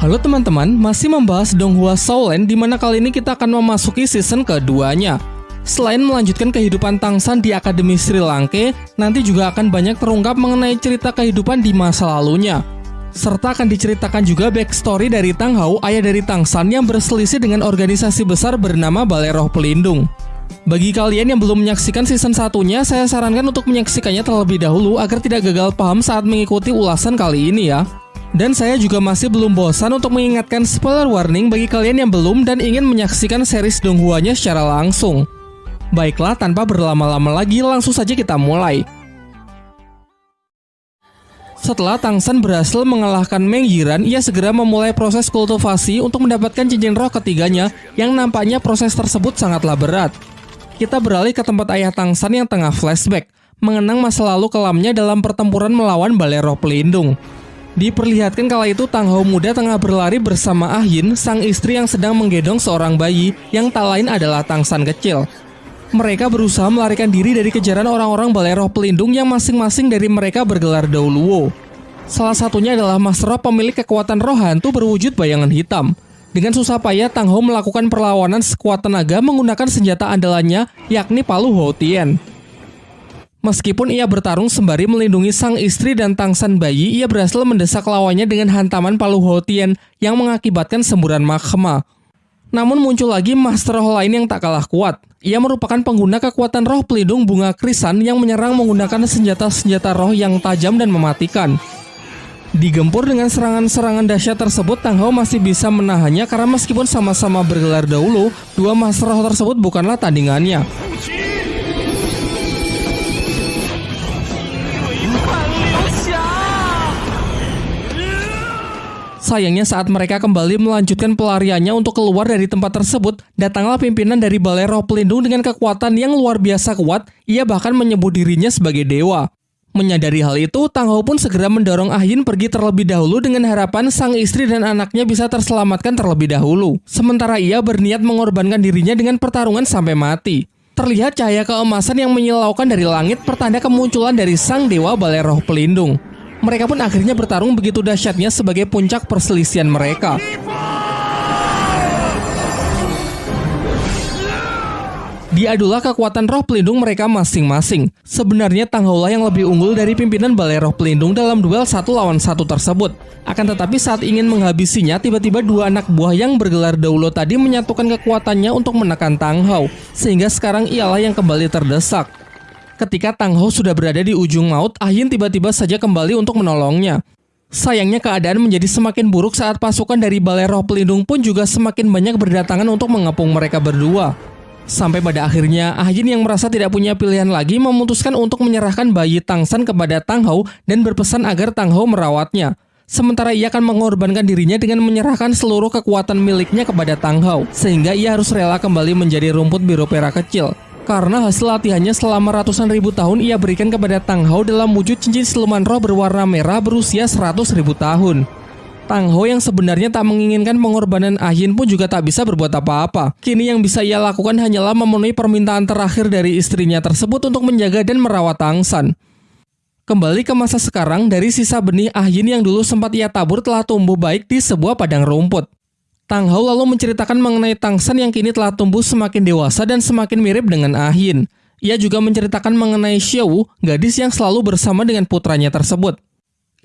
Halo teman-teman, masih membahas Donghua Soulland di mana kali ini kita akan memasuki season keduanya. Selain melanjutkan kehidupan Tangsan di Akademi Sri Lanka, nanti juga akan banyak terungkap mengenai cerita kehidupan di masa lalunya. Serta akan diceritakan juga backstory dari Tang Hao, ayah dari Tangsan yang berselisih dengan organisasi besar bernama Balai Roh Pelindung. Bagi kalian yang belum menyaksikan season satunya, saya sarankan untuk menyaksikannya terlebih dahulu agar tidak gagal paham saat mengikuti ulasan kali ini ya. Dan saya juga masih belum bosan untuk mengingatkan spoiler warning bagi kalian yang belum dan ingin menyaksikan series Donghuanya secara langsung. Baiklah, tanpa berlama-lama lagi, langsung saja kita mulai. Setelah Tangsan berhasil mengalahkan Meng Yiran, ia segera memulai proses kultivasi untuk mendapatkan cincin roh ketiganya yang nampaknya proses tersebut sangatlah berat. Kita beralih ke tempat ayah Tangsan yang tengah flashback, mengenang masa lalu kelamnya dalam pertempuran melawan Balai Roh Pelindung. Diperlihatkan kala itu Tang Hao muda tengah berlari bersama Ah Yin, sang istri yang sedang menggendong seorang bayi yang tak lain adalah Tang San kecil. Mereka berusaha melarikan diri dari kejaran orang-orang balai roh pelindung yang masing-masing dari mereka bergelar Dauluo. Salah satunya adalah Mas Roh pemilik kekuatan roh hantu berwujud bayangan hitam. Dengan susah payah, Tang Ho melakukan perlawanan sekuat tenaga menggunakan senjata andalannya, yakni palu Ho Tien. Meskipun ia bertarung sembari melindungi sang istri dan tangsan bayi, ia berhasil mendesak lawannya dengan hantaman palu Hotian yang mengakibatkan semburan magma. Namun muncul lagi master roh lain yang tak kalah kuat. Ia merupakan pengguna kekuatan roh pelindung bunga krisan yang menyerang menggunakan senjata-senjata roh yang tajam dan mematikan. Digempur dengan serangan-serangan dahsyat tersebut, Tang Hao masih bisa menahannya karena meskipun sama-sama bergelar dahulu, dua master roh tersebut bukanlah tandingannya. Sayangnya saat mereka kembali melanjutkan pelariannya untuk keluar dari tempat tersebut, datanglah pimpinan dari Balai Roh Pelindung dengan kekuatan yang luar biasa kuat, ia bahkan menyebut dirinya sebagai dewa. Menyadari hal itu, Tang Ho pun segera mendorong Ah Yin pergi terlebih dahulu dengan harapan sang istri dan anaknya bisa terselamatkan terlebih dahulu. Sementara ia berniat mengorbankan dirinya dengan pertarungan sampai mati. Terlihat cahaya keemasan yang menyilaukan dari langit pertanda kemunculan dari sang dewa Balai Roh Pelindung. Mereka pun akhirnya bertarung begitu dahsyatnya sebagai puncak perselisihan mereka. Diadulah kekuatan roh pelindung mereka masing-masing. Sebenarnya Tang Haulah yang lebih unggul dari pimpinan Balai Roh Pelindung dalam duel satu lawan satu tersebut. Akan tetapi saat ingin menghabisinya, tiba-tiba dua anak buah yang bergelar Daulo tadi menyatukan kekuatannya untuk menekan Tang Hao, sehingga sekarang ialah yang kembali terdesak. Ketika Tang Ho sudah berada di ujung maut, Ayin tiba-tiba saja kembali untuk menolongnya. Sayangnya keadaan menjadi semakin buruk saat pasukan dari Balai Roh Pelindung pun juga semakin banyak berdatangan untuk mengepung mereka berdua. Sampai pada akhirnya, Ayin yang merasa tidak punya pilihan lagi memutuskan untuk menyerahkan bayi Tangsan kepada Tang Hao dan berpesan agar Tang Hao merawatnya. Sementara ia akan mengorbankan dirinya dengan menyerahkan seluruh kekuatan miliknya kepada Tang Hao, sehingga ia harus rela kembali menjadi rumput biru perak kecil karena hasil latihannya selama ratusan ribu tahun ia berikan kepada Tang Hao dalam wujud cincin siluman roh berwarna merah berusia seratus ribu tahun. Tang Ho yang sebenarnya tak menginginkan pengorbanan Ahin pun juga tak bisa berbuat apa-apa. Kini yang bisa ia lakukan hanyalah memenuhi permintaan terakhir dari istrinya tersebut untuk menjaga dan merawat Tang San. Kembali ke masa sekarang, dari sisa benih Ahin yang dulu sempat ia tabur telah tumbuh baik di sebuah padang rumput. Tang Hao lalu menceritakan mengenai Tang San yang kini telah tumbuh semakin dewasa dan semakin mirip dengan Ahin. Ia juga menceritakan mengenai Xiao, gadis yang selalu bersama dengan putranya tersebut.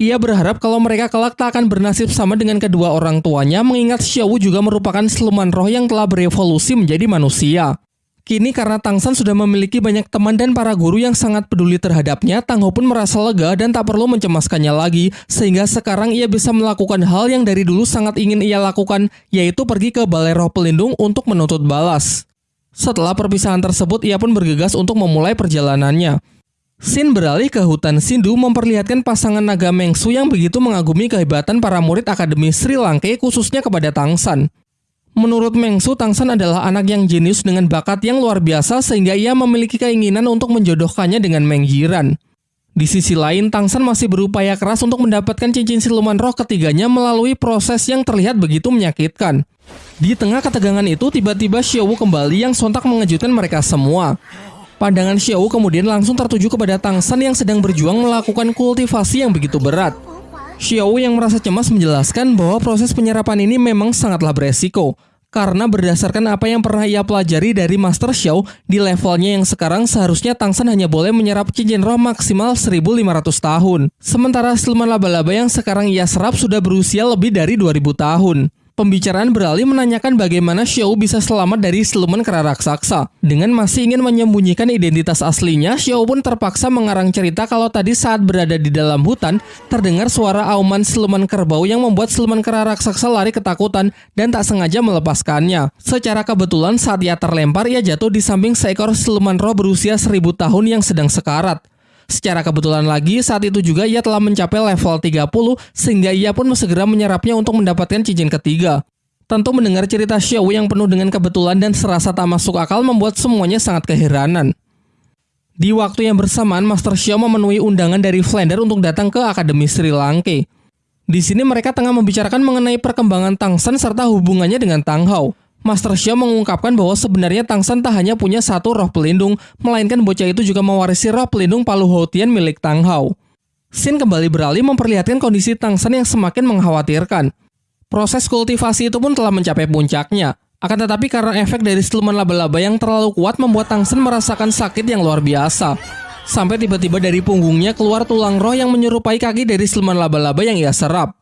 Ia berharap kalau mereka kelak tak akan bernasib sama dengan kedua orang tuanya mengingat Xiao juga merupakan siluman roh yang telah berevolusi menjadi manusia. Kini karena Tang San sudah memiliki banyak teman dan para guru yang sangat peduli terhadapnya, Tang Ho pun merasa lega dan tak perlu mencemaskannya lagi, sehingga sekarang ia bisa melakukan hal yang dari dulu sangat ingin ia lakukan, yaitu pergi ke Balai Roh Pelindung untuk menuntut balas. Setelah perpisahan tersebut, ia pun bergegas untuk memulai perjalanannya. Sin beralih ke hutan Sindu memperlihatkan pasangan naga Mengsu yang begitu mengagumi kehebatan para murid Akademi Sri Lanka khususnya kepada Tang San. Menurut Mengsu, Tangsan adalah anak yang jenius dengan bakat yang luar biasa sehingga ia memiliki keinginan untuk menjodohkannya dengan Meng Yiran. Di sisi lain, Tangsan masih berupaya keras untuk mendapatkan cincin siluman roh ketiganya melalui proses yang terlihat begitu menyakitkan. Di tengah ketegangan itu, tiba-tiba Xiaowu kembali yang sontak mengejutkan mereka semua. Pandangan Xiaowu kemudian langsung tertuju kepada Tangsan yang sedang berjuang melakukan kultivasi yang begitu berat. Xiao yang merasa cemas menjelaskan bahwa proses penyerapan ini memang sangatlah beresiko karena berdasarkan apa yang pernah ia pelajari dari Master Xiao, di levelnya yang sekarang seharusnya Tangsan hanya boleh menyerap cincin roh maksimal 1500 tahun. Sementara siluman laba-laba yang sekarang ia serap sudah berusia lebih dari 2000 tahun. Pembicaraan beralih menanyakan bagaimana Xiao bisa selamat dari siluman kera raksasa. Dengan masih ingin menyembunyikan identitas aslinya, Xiao pun terpaksa mengarang cerita kalau tadi saat berada di dalam hutan, terdengar suara auman siluman kerbau yang membuat siluman kera raksasa lari ketakutan dan tak sengaja melepaskannya. Secara kebetulan saat ia terlempar, ia jatuh di samping seekor siluman roh berusia seribu tahun yang sedang sekarat. Secara kebetulan lagi, saat itu juga ia telah mencapai level 30 sehingga ia pun segera menyerapnya untuk mendapatkan cincin ketiga. Tentu mendengar cerita Xiao yang penuh dengan kebetulan dan serasa tak masuk akal membuat semuanya sangat keheranan. Di waktu yang bersamaan, Master Xiao memenuhi undangan dari Flander untuk datang ke Akademi Sri Lanka. Di sini mereka tengah membicarakan mengenai perkembangan Tang San serta hubungannya dengan Tang Hao. Master Xia mengungkapkan bahwa sebenarnya Tang San tak hanya punya satu roh pelindung, melainkan bocah itu juga mewarisi roh pelindung Palu Houtian milik Tang Hao. Sin kembali beralih memperlihatkan kondisi Tang San yang semakin mengkhawatirkan. Proses kultivasi itu pun telah mencapai puncaknya. Akan tetapi karena efek dari siluman laba-laba yang terlalu kuat membuat Tang San merasakan sakit yang luar biasa. Sampai tiba-tiba dari punggungnya keluar tulang roh yang menyerupai kaki dari siluman laba-laba yang ia serap.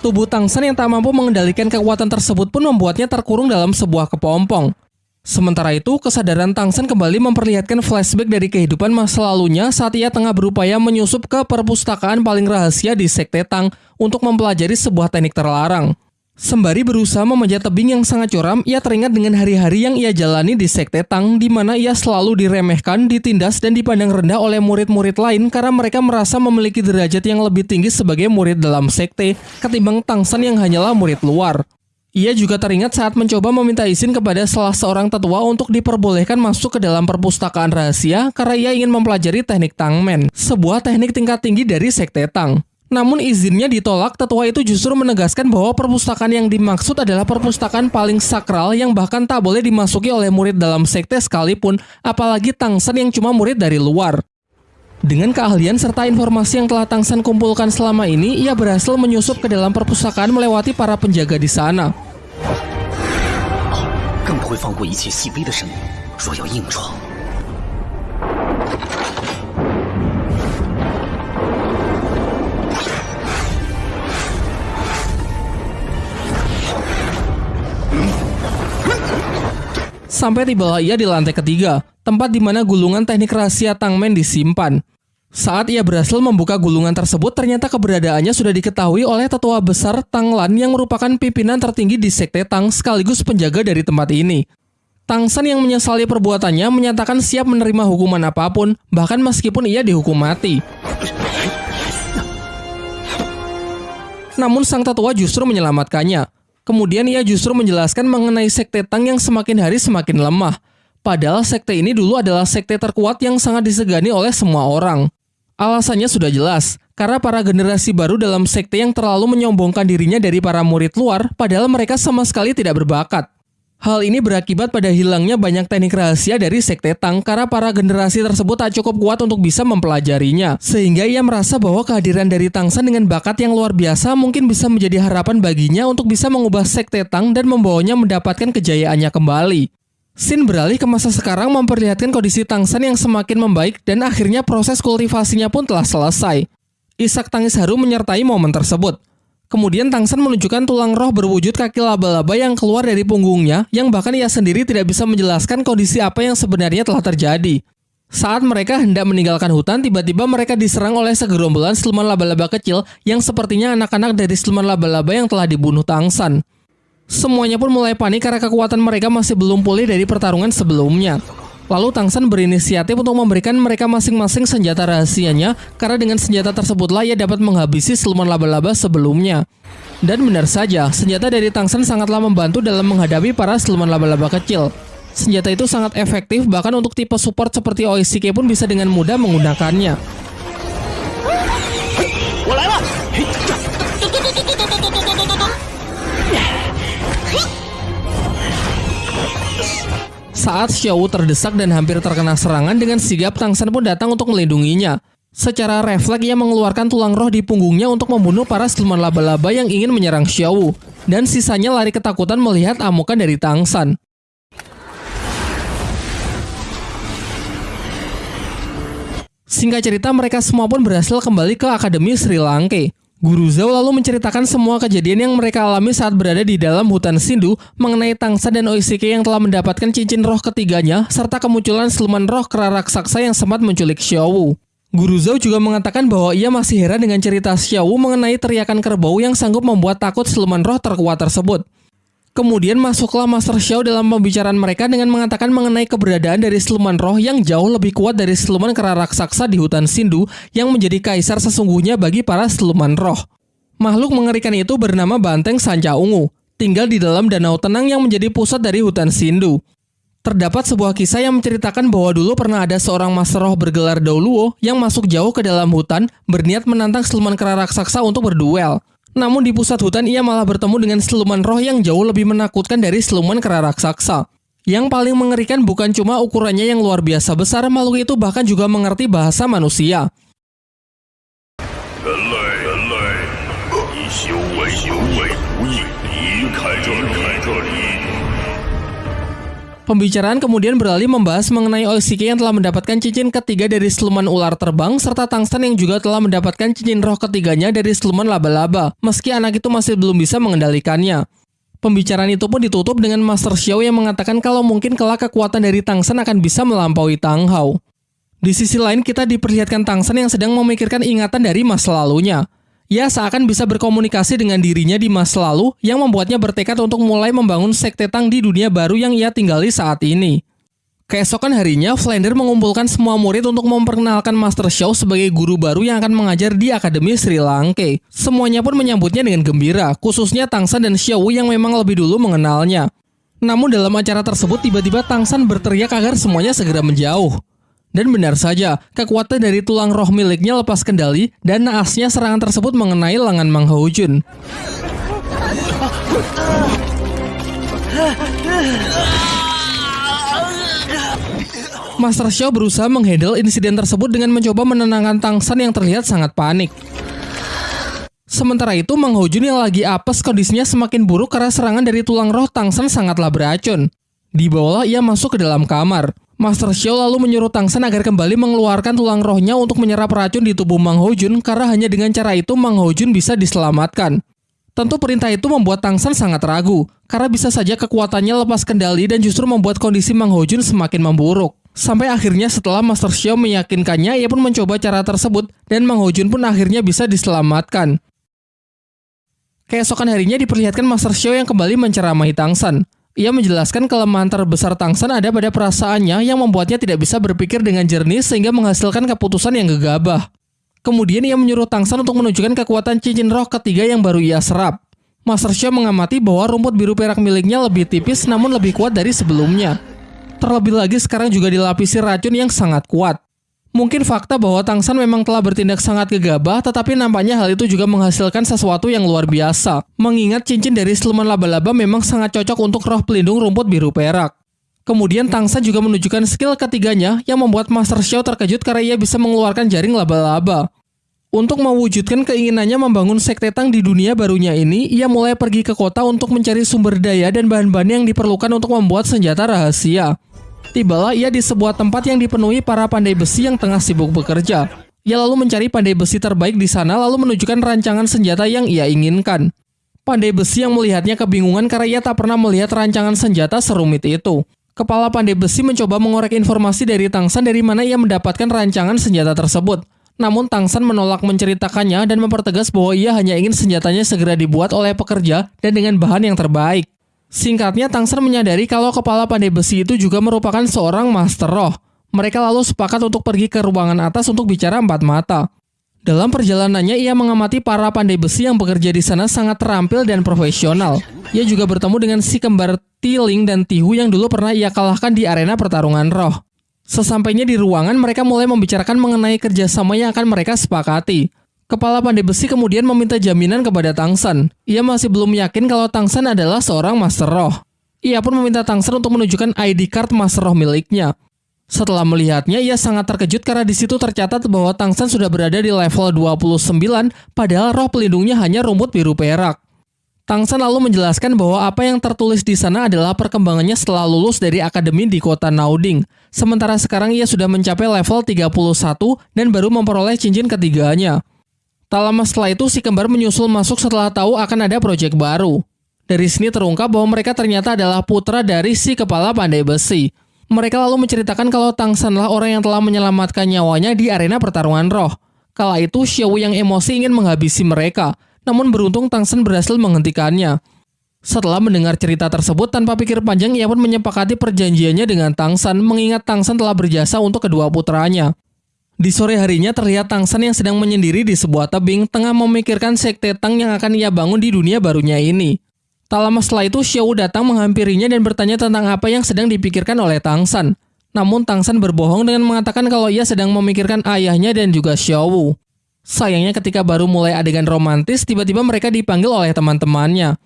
Tubuh Tangsan yang tak mampu mengendalikan kekuatan tersebut pun membuatnya terkurung dalam sebuah kepompong. Sementara itu, kesadaran Tangsan kembali memperlihatkan flashback dari kehidupan masa lalunya saat ia tengah berupaya menyusup ke perpustakaan paling rahasia di Sekte Tang untuk mempelajari sebuah teknik terlarang. Sembari berusaha memanjat tebing yang sangat curam, ia teringat dengan hari-hari yang ia jalani di Sekte Tang di mana ia selalu diremehkan, ditindas, dan dipandang rendah oleh murid-murid lain karena mereka merasa memiliki derajat yang lebih tinggi sebagai murid dalam sekte ketimbang Tangsan yang hanyalah murid luar. Ia juga teringat saat mencoba meminta izin kepada salah seorang tetua untuk diperbolehkan masuk ke dalam perpustakaan rahasia karena ia ingin mempelajari teknik Tangmen, sebuah teknik tingkat tinggi dari Sekte Tang. Namun izinnya ditolak, tetua itu justru menegaskan bahwa perpustakaan yang dimaksud adalah perpustakaan paling sakral yang bahkan tak boleh dimasuki oleh murid dalam sekte sekalipun, apalagi Tangsan yang cuma murid dari luar. Dengan keahlian serta informasi yang telah Tangsan kumpulkan selama ini, ia berhasil menyusup ke dalam perpustakaan melewati para penjaga di sana. Sampai tibalah ia di lantai ketiga, tempat di mana gulungan teknik rahasia Tangmen disimpan. Saat ia berhasil membuka gulungan tersebut, ternyata keberadaannya sudah diketahui oleh tetua besar Tang Lan yang merupakan pimpinan tertinggi di Sekte Tang sekaligus penjaga dari tempat ini. Tang San yang menyesali perbuatannya menyatakan siap menerima hukuman apa pun, bahkan meskipun ia dihukum mati. Namun sang tetua justru menyelamatkannya. Kemudian ia justru menjelaskan mengenai sekte Tang yang semakin hari semakin lemah. Padahal sekte ini dulu adalah sekte terkuat yang sangat disegani oleh semua orang. Alasannya sudah jelas, karena para generasi baru dalam sekte yang terlalu menyombongkan dirinya dari para murid luar, padahal mereka sama sekali tidak berbakat. Hal ini berakibat pada hilangnya banyak teknik rahasia dari Sekte Tang karena para generasi tersebut tak cukup kuat untuk bisa mempelajarinya. Sehingga ia merasa bahwa kehadiran dari Tang San dengan bakat yang luar biasa mungkin bisa menjadi harapan baginya untuk bisa mengubah Sekte Tang dan membawanya mendapatkan kejayaannya kembali. Sin beralih ke masa sekarang memperlihatkan kondisi Tang San yang semakin membaik dan akhirnya proses kultivasinya pun telah selesai. Isak tangis haru menyertai momen tersebut. Kemudian Tangsan menunjukkan tulang roh berwujud kaki laba-laba yang keluar dari punggungnya, yang bahkan ia sendiri tidak bisa menjelaskan kondisi apa yang sebenarnya telah terjadi. Saat mereka hendak meninggalkan hutan, tiba-tiba mereka diserang oleh segerombolan siluman laba-laba kecil yang sepertinya anak-anak dari siluman laba-laba yang telah dibunuh Tangsan. Semuanya pun mulai panik karena kekuatan mereka masih belum pulih dari pertarungan sebelumnya. Lalu Tangsan berinisiatif untuk memberikan mereka masing-masing senjata rahasianya karena dengan senjata tersebutlah ia dapat menghabisi siluman laba-laba sebelumnya. Dan benar saja, senjata dari Tangsan sangatlah membantu dalam menghadapi para siluman laba-laba kecil. Senjata itu sangat efektif bahkan untuk tipe support seperti OICK pun bisa dengan mudah menggunakannya. Saat Xiao terdesak dan hampir terkena serangan dengan sigap Tangsan pun datang untuk melindunginya. Secara refleks ia mengeluarkan tulang roh di punggungnya untuk membunuh para siluman laba-laba yang ingin menyerang Xiao. Dan sisanya lari ketakutan melihat amukan dari Tangsan. Singkat cerita mereka semua pun berhasil kembali ke Akademi Sri Lanka. Guru Zhao lalu menceritakan semua kejadian yang mereka alami saat berada di dalam hutan Sindu mengenai Tangsa dan Oisike yang telah mendapatkan cincin roh ketiganya serta kemunculan siluman roh kera raksasa yang sempat menculik Xiao. Guru Zhao juga mengatakan bahwa ia masih heran dengan cerita Xiao mengenai teriakan kerbau yang sanggup membuat takut siluman roh terkuat tersebut. Kemudian masuklah Master Xiao dalam pembicaraan mereka dengan mengatakan mengenai keberadaan dari siluman roh yang jauh lebih kuat dari siluman kera raksasa di hutan Sindu yang menjadi kaisar sesungguhnya bagi para siluman roh. Makhluk mengerikan itu bernama Banteng Sanca Ungu, tinggal di dalam danau tenang yang menjadi pusat dari hutan Sindu. Terdapat sebuah kisah yang menceritakan bahwa dulu pernah ada seorang master roh bergelar Dauluo yang masuk jauh ke dalam hutan berniat menantang siluman kera raksasa untuk berduel. Namun di pusat hutan ia malah bertemu dengan siluman roh yang jauh lebih menakutkan dari siluman kera raksasa. Yang paling mengerikan bukan cuma ukurannya yang luar biasa besar, makhluk itu bahkan juga mengerti bahasa manusia. Pembicaraan kemudian beralih membahas mengenai Oishiki yang telah mendapatkan cincin ketiga dari siluman ular terbang serta Tangsan yang juga telah mendapatkan cincin roh ketiganya dari siluman laba-laba, meski anak itu masih belum bisa mengendalikannya. Pembicaraan itu pun ditutup dengan Master Xiao yang mengatakan kalau mungkin kelak kekuatan dari Tangsan akan bisa melampaui Tang Hao. Di sisi lain kita diperlihatkan Tangsan yang sedang memikirkan ingatan dari masa lalunya. Ia seakan bisa berkomunikasi dengan dirinya di masa lalu yang membuatnya bertekad untuk mulai membangun sekte Tang di dunia baru yang ia tinggali saat ini. Keesokan harinya, Flander mengumpulkan semua murid untuk memperkenalkan Master Xiao sebagai guru baru yang akan mengajar di Akademi Sri Lanka. Semuanya pun menyambutnya dengan gembira, khususnya Tangsan dan Xiao yang memang lebih dulu mengenalnya. Namun dalam acara tersebut tiba-tiba Tangsan berteriak agar semuanya segera menjauh. Dan benar saja, kekuatan dari tulang roh miliknya lepas kendali dan naasnya serangan tersebut mengenai lengan Mang Jun. Master Xiao berusaha menghandle insiden tersebut dengan mencoba menenangkan Tangsan yang terlihat sangat panik. Sementara itu, Mang Jun yang lagi apes kondisinya semakin buruk karena serangan dari tulang roh Tangsan sangatlah beracun. Di bawah ia masuk ke dalam kamar. Master Xiao lalu menyuruh Tangsan agar kembali mengeluarkan tulang rohnya untuk menyerap racun di tubuh Mang Hojun karena hanya dengan cara itu Mang Hojun bisa diselamatkan. Tentu perintah itu membuat Tangsan sangat ragu, karena bisa saja kekuatannya lepas kendali dan justru membuat kondisi Mang Hojun semakin memburuk. Sampai akhirnya setelah Master Xiao meyakinkannya, ia pun mencoba cara tersebut dan Mang Hojun pun akhirnya bisa diselamatkan. Keesokan harinya diperlihatkan Master Xiao yang kembali menceramahi Tangsan. Ia menjelaskan kelemahan terbesar Tangsan ada pada perasaannya yang membuatnya tidak bisa berpikir dengan jernih sehingga menghasilkan keputusan yang gegabah. Kemudian ia menyuruh Tangsan untuk menunjukkan kekuatan cincin roh ketiga yang baru ia serap. Master Xia mengamati bahwa rumput biru perak miliknya lebih tipis namun lebih kuat dari sebelumnya. Terlebih lagi sekarang juga dilapisi racun yang sangat kuat. Mungkin fakta bahwa Tangsan memang telah bertindak sangat gegabah, tetapi nampaknya hal itu juga menghasilkan sesuatu yang luar biasa. Mengingat cincin dari siluman laba-laba memang sangat cocok untuk roh pelindung rumput biru perak. Kemudian Tangsan juga menunjukkan skill ketiganya yang membuat Master Xiao terkejut karena ia bisa mengeluarkan jaring laba-laba. Untuk mewujudkan keinginannya membangun sekte Tang di dunia barunya ini, ia mulai pergi ke kota untuk mencari sumber daya dan bahan-bahan yang diperlukan untuk membuat senjata rahasia. Tibalah ia di sebuah tempat yang dipenuhi para pandai besi yang tengah sibuk bekerja. Ia lalu mencari pandai besi terbaik di sana lalu menunjukkan rancangan senjata yang ia inginkan. Pandai besi yang melihatnya kebingungan karena ia tak pernah melihat rancangan senjata serumit itu. Kepala pandai besi mencoba mengorek informasi dari Tangsan dari mana ia mendapatkan rancangan senjata tersebut. Namun Tangsan menolak menceritakannya dan mempertegas bahwa ia hanya ingin senjatanya segera dibuat oleh pekerja dan dengan bahan yang terbaik. Singkatnya, Tangsen menyadari kalau kepala pandai besi itu juga merupakan seorang master roh. Mereka lalu sepakat untuk pergi ke ruangan atas untuk bicara empat mata. Dalam perjalanannya, ia mengamati para pandai besi yang bekerja di sana sangat terampil dan profesional. Ia juga bertemu dengan si kembar Tiling dan Tihu yang dulu pernah ia kalahkan di arena pertarungan roh. Sesampainya di ruangan, mereka mulai membicarakan mengenai kerjasama yang akan mereka sepakati. Kepala pandai besi kemudian meminta jaminan kepada Tangsan. Ia masih belum yakin kalau Tangsan adalah seorang Master Roh. Ia pun meminta Tangsan untuk menunjukkan ID card Master Roh miliknya. Setelah melihatnya, ia sangat terkejut karena di situ tercatat bahwa Tangsan sudah berada di level 29, padahal roh pelindungnya hanya rumput biru perak. Tangsan lalu menjelaskan bahwa apa yang tertulis di sana adalah perkembangannya setelah lulus dari akademi di kota Nauding. Sementara sekarang ia sudah mencapai level 31 dan baru memperoleh cincin ketiganya. Tak lama setelah itu, si kembar menyusul masuk setelah tahu akan ada proyek baru. Dari sini terungkap bahwa mereka ternyata adalah putra dari si kepala pandai besi. Mereka lalu menceritakan kalau Tangsanlah orang yang telah menyelamatkan nyawanya di arena pertarungan roh. Kala itu, Xiao yang emosi ingin menghabisi mereka, namun beruntung Tangsan berhasil menghentikannya. Setelah mendengar cerita tersebut, tanpa pikir panjang ia pun menyepakati perjanjiannya dengan Tangsan, mengingat Tangsan telah berjasa untuk kedua putranya. Di sore harinya terlihat Tangsan yang sedang menyendiri di sebuah tebing, tengah memikirkan sekte Tang yang akan ia bangun di dunia barunya ini. Tak lama setelah itu, Xiao datang menghampirinya dan bertanya tentang apa yang sedang dipikirkan oleh Tang San. Namun Tang San berbohong dengan mengatakan kalau ia sedang memikirkan ayahnya dan juga Xiao Sayangnya ketika baru mulai adegan romantis, tiba-tiba mereka dipanggil oleh teman-temannya.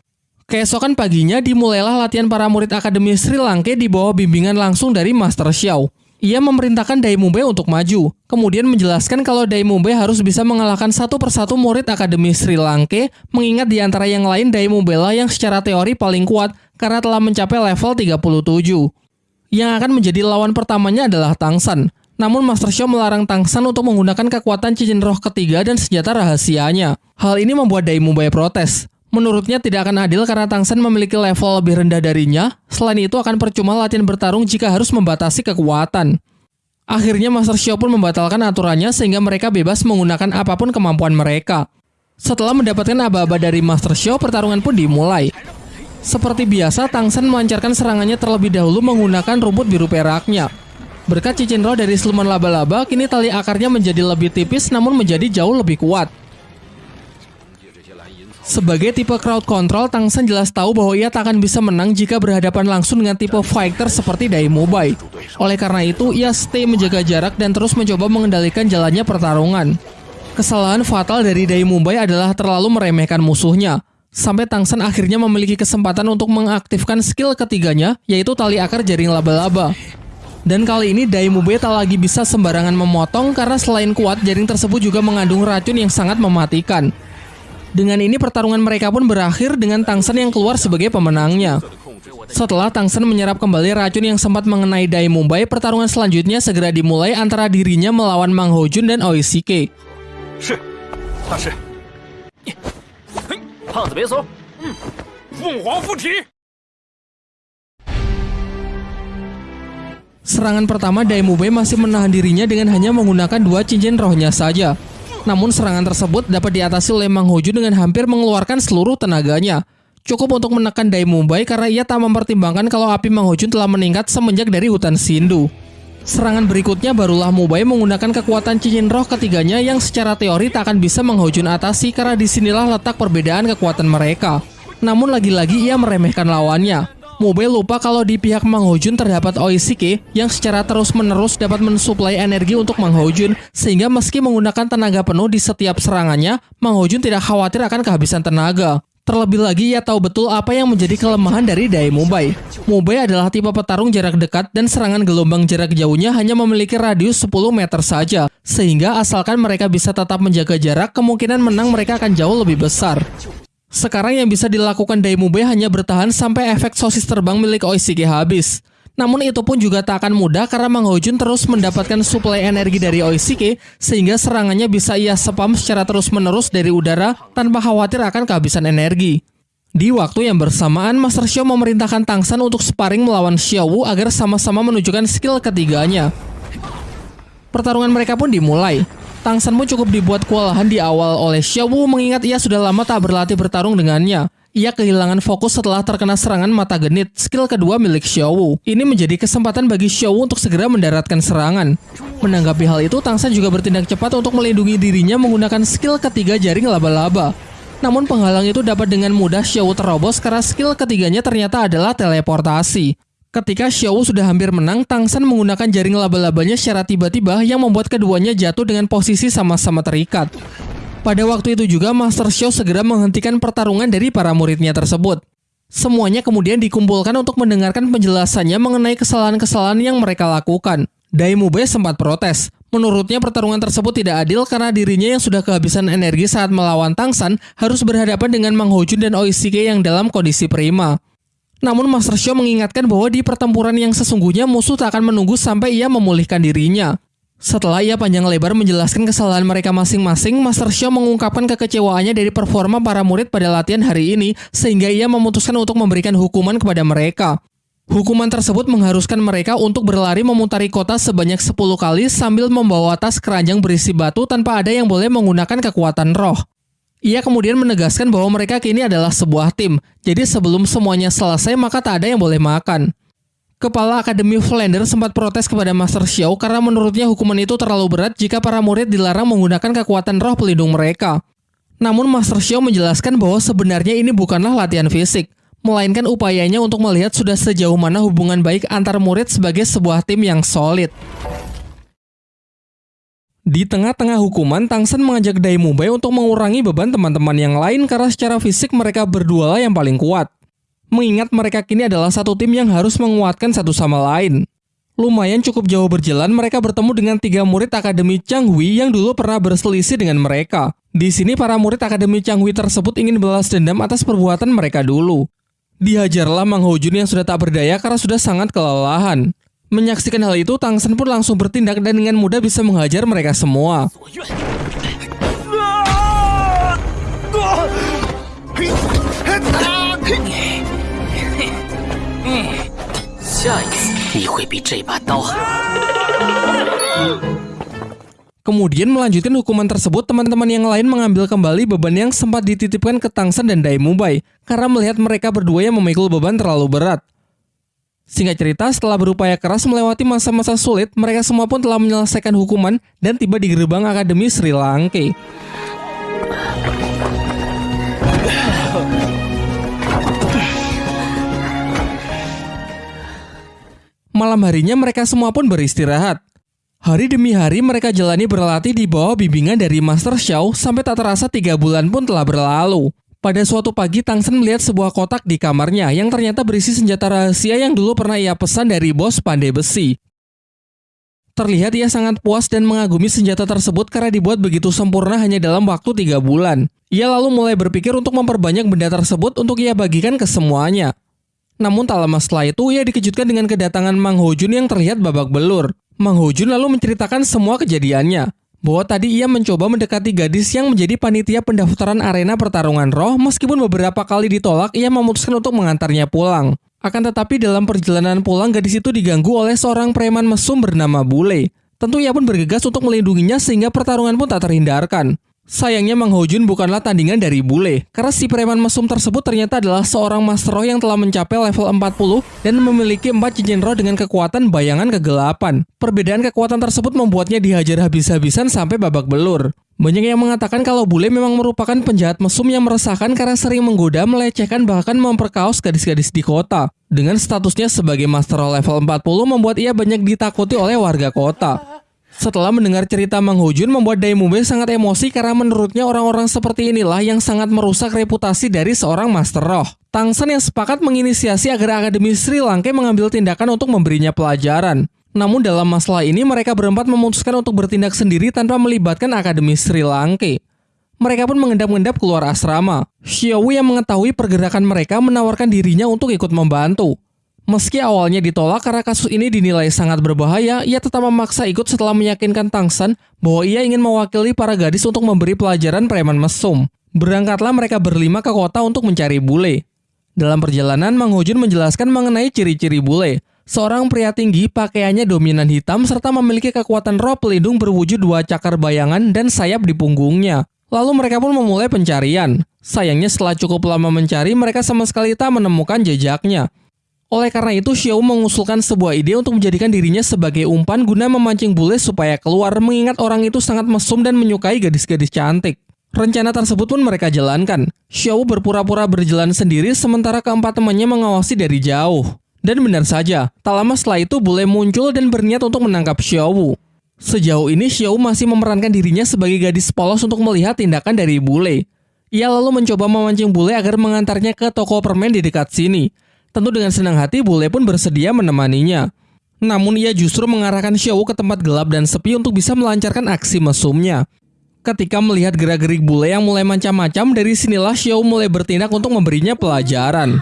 Keesokan paginya dimulailah latihan para murid Akademi Sri Lanka di bawah bimbingan langsung dari Master Xiao. Ia memerintahkan Dai Mumbai untuk maju, kemudian menjelaskan kalau Dai Mumbai harus bisa mengalahkan satu persatu murid Akademi Sri Lanka, mengingat di antara yang lain Dai Mumbai lah yang secara teori paling kuat karena telah mencapai level 37. Yang akan menjadi lawan pertamanya adalah Tangsan. Namun Master Xiao melarang Tangsan untuk menggunakan kekuatan cincin roh ketiga dan senjata rahasianya. Hal ini membuat Dai Mumbai protes. Menurutnya tidak akan adil karena Tangsen memiliki level lebih rendah darinya, selain itu akan percuma latihan bertarung jika harus membatasi kekuatan. Akhirnya Master Xiao pun membatalkan aturannya sehingga mereka bebas menggunakan apa pun kemampuan mereka. Setelah mendapatkan aba-aba dari Master Xiao, pertarungan pun dimulai. Seperti biasa, Tangsen melancarkan serangannya terlebih dahulu menggunakan rumput biru peraknya. Berkat cincin roh dari siluman laba-laba, kini tali akarnya menjadi lebih tipis namun menjadi jauh lebih kuat. Sebagai tipe crowd control, Tangsen jelas tahu bahwa ia tak akan bisa menang jika berhadapan langsung dengan tipe fighter seperti Dai Mubai. Oleh karena itu, ia stay menjaga jarak dan terus mencoba mengendalikan jalannya pertarungan. Kesalahan fatal dari Dai Mubai adalah terlalu meremehkan musuhnya. Sampai Tangsen akhirnya memiliki kesempatan untuk mengaktifkan skill ketiganya, yaitu tali akar jaring laba-laba. Dan kali ini Dai Mubai tak lagi bisa sembarangan memotong karena selain kuat, jaring tersebut juga mengandung racun yang sangat mematikan. Dengan ini pertarungan mereka pun berakhir dengan Tangsen yang keluar sebagai pemenangnya. Setelah Tangsen menyerap kembali racun yang sempat mengenai Dai Mumbai, pertarungan selanjutnya segera dimulai antara dirinya melawan Mang Hojun dan Oishike. Serangan pertama Dai Mumbai masih menahan dirinya dengan hanya menggunakan dua cincin rohnya saja. Namun serangan tersebut dapat diatasi oleh Mang Hoju dengan hampir mengeluarkan seluruh tenaganya. Cukup untuk menekan Dai Mumbai karena ia tak mempertimbangkan kalau api Mang Hojun telah meningkat semenjak dari hutan Sindu. Serangan berikutnya barulah Mubai menggunakan kekuatan cincin roh ketiganya yang secara teori tak akan bisa menghujun atasi karena di sinilah letak perbedaan kekuatan mereka. Namun lagi-lagi ia meremehkan lawannya. Mobile lupa kalau di pihak Mang Hojun terdapat Oishike yang secara terus-menerus dapat mensuplai energi untuk Mang Hojun sehingga meski menggunakan tenaga penuh di setiap serangannya, Mang Hojun tidak khawatir akan kehabisan tenaga. Terlebih lagi ia tahu betul apa yang menjadi kelemahan dari Dai Mubai. Mubai adalah tipe petarung jarak dekat dan serangan gelombang jarak jauhnya hanya memiliki radius 10 meter saja. Sehingga asalkan mereka bisa tetap menjaga jarak, kemungkinan menang mereka akan jauh lebih besar. Sekarang yang bisa dilakukan Daimube hanya bertahan sampai efek sosis terbang milik Oishiki habis. Namun itu pun juga tak akan mudah karena Mang Hojun terus mendapatkan suplai energi dari Oishiki sehingga serangannya bisa ia spam secara terus-menerus dari udara tanpa khawatir akan kehabisan energi. Di waktu yang bersamaan, Master Xiao memerintahkan Tangsan untuk sparring melawan Xiao Wu agar sama-sama menunjukkan skill ketiganya. Pertarungan mereka pun dimulai. Tang San pun cukup dibuat kewalahan di awal oleh Xiao Wu mengingat ia sudah lama tak berlatih bertarung dengannya. Ia kehilangan fokus setelah terkena serangan mata genit, skill kedua milik Xiao Wu. Ini menjadi kesempatan bagi Xiao Wu untuk segera mendaratkan serangan. Menanggapi hal itu, Tang San juga bertindak cepat untuk melindungi dirinya menggunakan skill ketiga jaring laba-laba. Namun penghalang itu dapat dengan mudah Xiao Wu terobos karena skill ketiganya ternyata adalah teleportasi. Ketika Xiao sudah hampir menang, Tang San menggunakan jaring laba-labanya secara tiba-tiba yang membuat keduanya jatuh dengan posisi sama-sama terikat. Pada waktu itu juga Master Xiao segera menghentikan pertarungan dari para muridnya tersebut. Semuanya kemudian dikumpulkan untuk mendengarkan penjelasannya mengenai kesalahan-kesalahan yang mereka lakukan. Daimube sempat protes. Menurutnya pertarungan tersebut tidak adil karena dirinya yang sudah kehabisan energi saat melawan Tangsan harus berhadapan dengan Mang Hojun dan Oishike yang dalam kondisi prima. Namun Master Show mengingatkan bahwa di pertempuran yang sesungguhnya musuh tak akan menunggu sampai ia memulihkan dirinya. Setelah ia panjang lebar menjelaskan kesalahan mereka masing-masing, Master Show mengungkapkan kekecewaannya dari performa para murid pada latihan hari ini, sehingga ia memutuskan untuk memberikan hukuman kepada mereka. Hukuman tersebut mengharuskan mereka untuk berlari memutari kota sebanyak 10 kali sambil membawa tas keranjang berisi batu tanpa ada yang boleh menggunakan kekuatan roh. Ia kemudian menegaskan bahwa mereka kini adalah sebuah tim, jadi sebelum semuanya selesai maka tak ada yang boleh makan. Kepala Akademi Flander sempat protes kepada Master Xiao karena menurutnya hukuman itu terlalu berat jika para murid dilarang menggunakan kekuatan roh pelindung mereka. Namun Master Xiao menjelaskan bahwa sebenarnya ini bukanlah latihan fisik, melainkan upayanya untuk melihat sudah sejauh mana hubungan baik antar murid sebagai sebuah tim yang solid. Di tengah-tengah hukuman, Tangsen mengajak Daimubai untuk mengurangi beban teman-teman yang lain karena secara fisik mereka berdua lah yang paling kuat. Mengingat mereka kini adalah satu tim yang harus menguatkan satu sama lain. Lumayan cukup jauh berjalan, mereka bertemu dengan tiga murid Akademi Changhui yang dulu pernah berselisih dengan mereka. Di sini para murid Akademi Changhui tersebut ingin balas dendam atas perbuatan mereka dulu. Dihajarlah Mang Hojun yang sudah tak berdaya karena sudah sangat kelelahan. Menyaksikan hal itu, Tang Sen pun langsung bertindak dan dengan mudah bisa menghajar mereka semua. Kemudian melanjutkan hukuman tersebut, teman-teman yang lain mengambil kembali beban yang sempat dititipkan ke Tangsen dan Dai Mubai karena melihat mereka berdua yang memikul beban terlalu berat. Singkat cerita, setelah berupaya keras melewati masa-masa sulit, mereka semua pun telah menyelesaikan hukuman dan tiba di gerbang Akademi Sri Lanka. Malam harinya mereka semua pun beristirahat. Hari demi hari mereka jalani berlatih di bawah bimbingan dari Master Xiao sampai tak terasa tiga bulan pun telah berlalu. Pada suatu pagi, Tangsen melihat sebuah kotak di kamarnya yang ternyata berisi senjata rahasia yang dulu pernah ia pesan dari bos pandai besi. Terlihat ia sangat puas dan mengagumi senjata tersebut karena dibuat begitu sempurna hanya dalam waktu tiga bulan. Ia lalu mulai berpikir untuk memperbanyak benda tersebut untuk ia bagikan ke semuanya. Namun tak lama setelah itu, ia dikejutkan dengan kedatangan Mang Hojun yang terlihat babak belur. Mang Hojun lalu menceritakan semua kejadiannya, bahwa tadi ia mencoba mendekati gadis yang menjadi panitia pendaftaran arena pertarungan roh meskipun beberapa kali ditolak ia memutuskan untuk mengantarnya pulang. Akan tetapi dalam perjalanan pulang gadis itu diganggu oleh seorang preman mesum bernama Bule. Tentu ia pun bergegas untuk melindunginya sehingga pertarungan pun tak terhindarkan. Sayangnya Mang Hojun bukanlah tandingan dari bule, karena si preman mesum tersebut ternyata adalah seorang master roh yang telah mencapai level 40 dan memiliki 4 cincin roh dengan kekuatan bayangan kegelapan. Perbedaan kekuatan tersebut membuatnya dihajar habis-habisan sampai babak belur. Banyak yang mengatakan kalau bule memang merupakan penjahat mesum yang meresahkan karena sering menggoda, melecehkan, bahkan memperkaos gadis-gadis di kota. Dengan statusnya sebagai master roh level 40 membuat ia banyak ditakuti oleh warga kota. Setelah mendengar cerita Mang Hojun membuat Daimube sangat emosi karena menurutnya orang-orang seperti inilah yang sangat merusak reputasi dari seorang Master Roh. Tangsan yang sepakat menginisiasi agar Akademi Sri Lanka mengambil tindakan untuk memberinya pelajaran. Namun dalam masalah ini mereka berempat memutuskan untuk bertindak sendiri tanpa melibatkan Akademi Sri Lanka. Mereka pun mengendap-endap keluar asrama. Xiaowu yang mengetahui pergerakan mereka menawarkan dirinya untuk ikut membantu. Meski awalnya ditolak karena kasus ini dinilai sangat berbahaya, ia tetap memaksa ikut setelah meyakinkan Tangsan bahwa ia ingin mewakili para gadis untuk memberi pelajaran preman mesum. Berangkatlah mereka berlima ke kota untuk mencari bule. Dalam perjalanan, Mang Hojun menjelaskan mengenai ciri-ciri bule. Seorang pria tinggi, pakaiannya dominan hitam, serta memiliki kekuatan roh pelindung berwujud dua cakar bayangan dan sayap di punggungnya. Lalu mereka pun memulai pencarian. Sayangnya setelah cukup lama mencari, mereka sama sekali tak menemukan jejaknya. Oleh karena itu, Xiao mengusulkan sebuah ide untuk menjadikan dirinya sebagai umpan guna memancing bule supaya keluar mengingat orang itu sangat mesum dan menyukai gadis-gadis cantik. Rencana tersebut pun mereka jalankan. Xiao berpura-pura berjalan sendiri sementara keempat temannya mengawasi dari jauh. Dan benar saja, tak lama setelah itu bule muncul dan berniat untuk menangkap Xiao. Sejauh ini Xiao masih memerankan dirinya sebagai gadis polos untuk melihat tindakan dari bule. Ia lalu mencoba memancing bule agar mengantarnya ke toko permen di dekat sini. Tentu dengan senang hati Bule pun bersedia menemaninya. Namun ia justru mengarahkan Xiao ke tempat gelap dan sepi untuk bisa melancarkan aksi mesumnya. Ketika melihat gerak-gerik bule yang mulai macam-macam, dari sinilah Xiao mulai bertindak untuk memberinya pelajaran.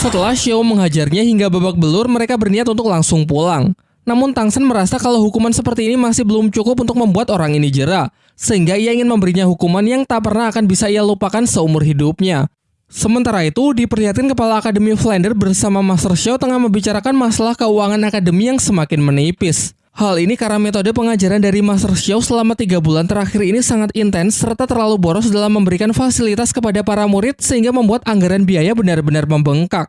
Setelah Xiao menghajarnya hingga babak belur, mereka berniat untuk langsung pulang. Namun Tang Sen merasa kalau hukuman seperti ini masih belum cukup untuk membuat orang ini jera, sehingga ia ingin memberinya hukuman yang tak pernah akan bisa ia lupakan seumur hidupnya. Sementara itu, diperlihatkan Kepala Akademi Flander bersama Master Xiao tengah membicarakan masalah keuangan akademi yang semakin menipis. Hal ini karena metode pengajaran dari Master Xiao selama tiga bulan terakhir ini sangat intens serta terlalu boros dalam memberikan fasilitas kepada para murid sehingga membuat anggaran biaya benar-benar membengkak.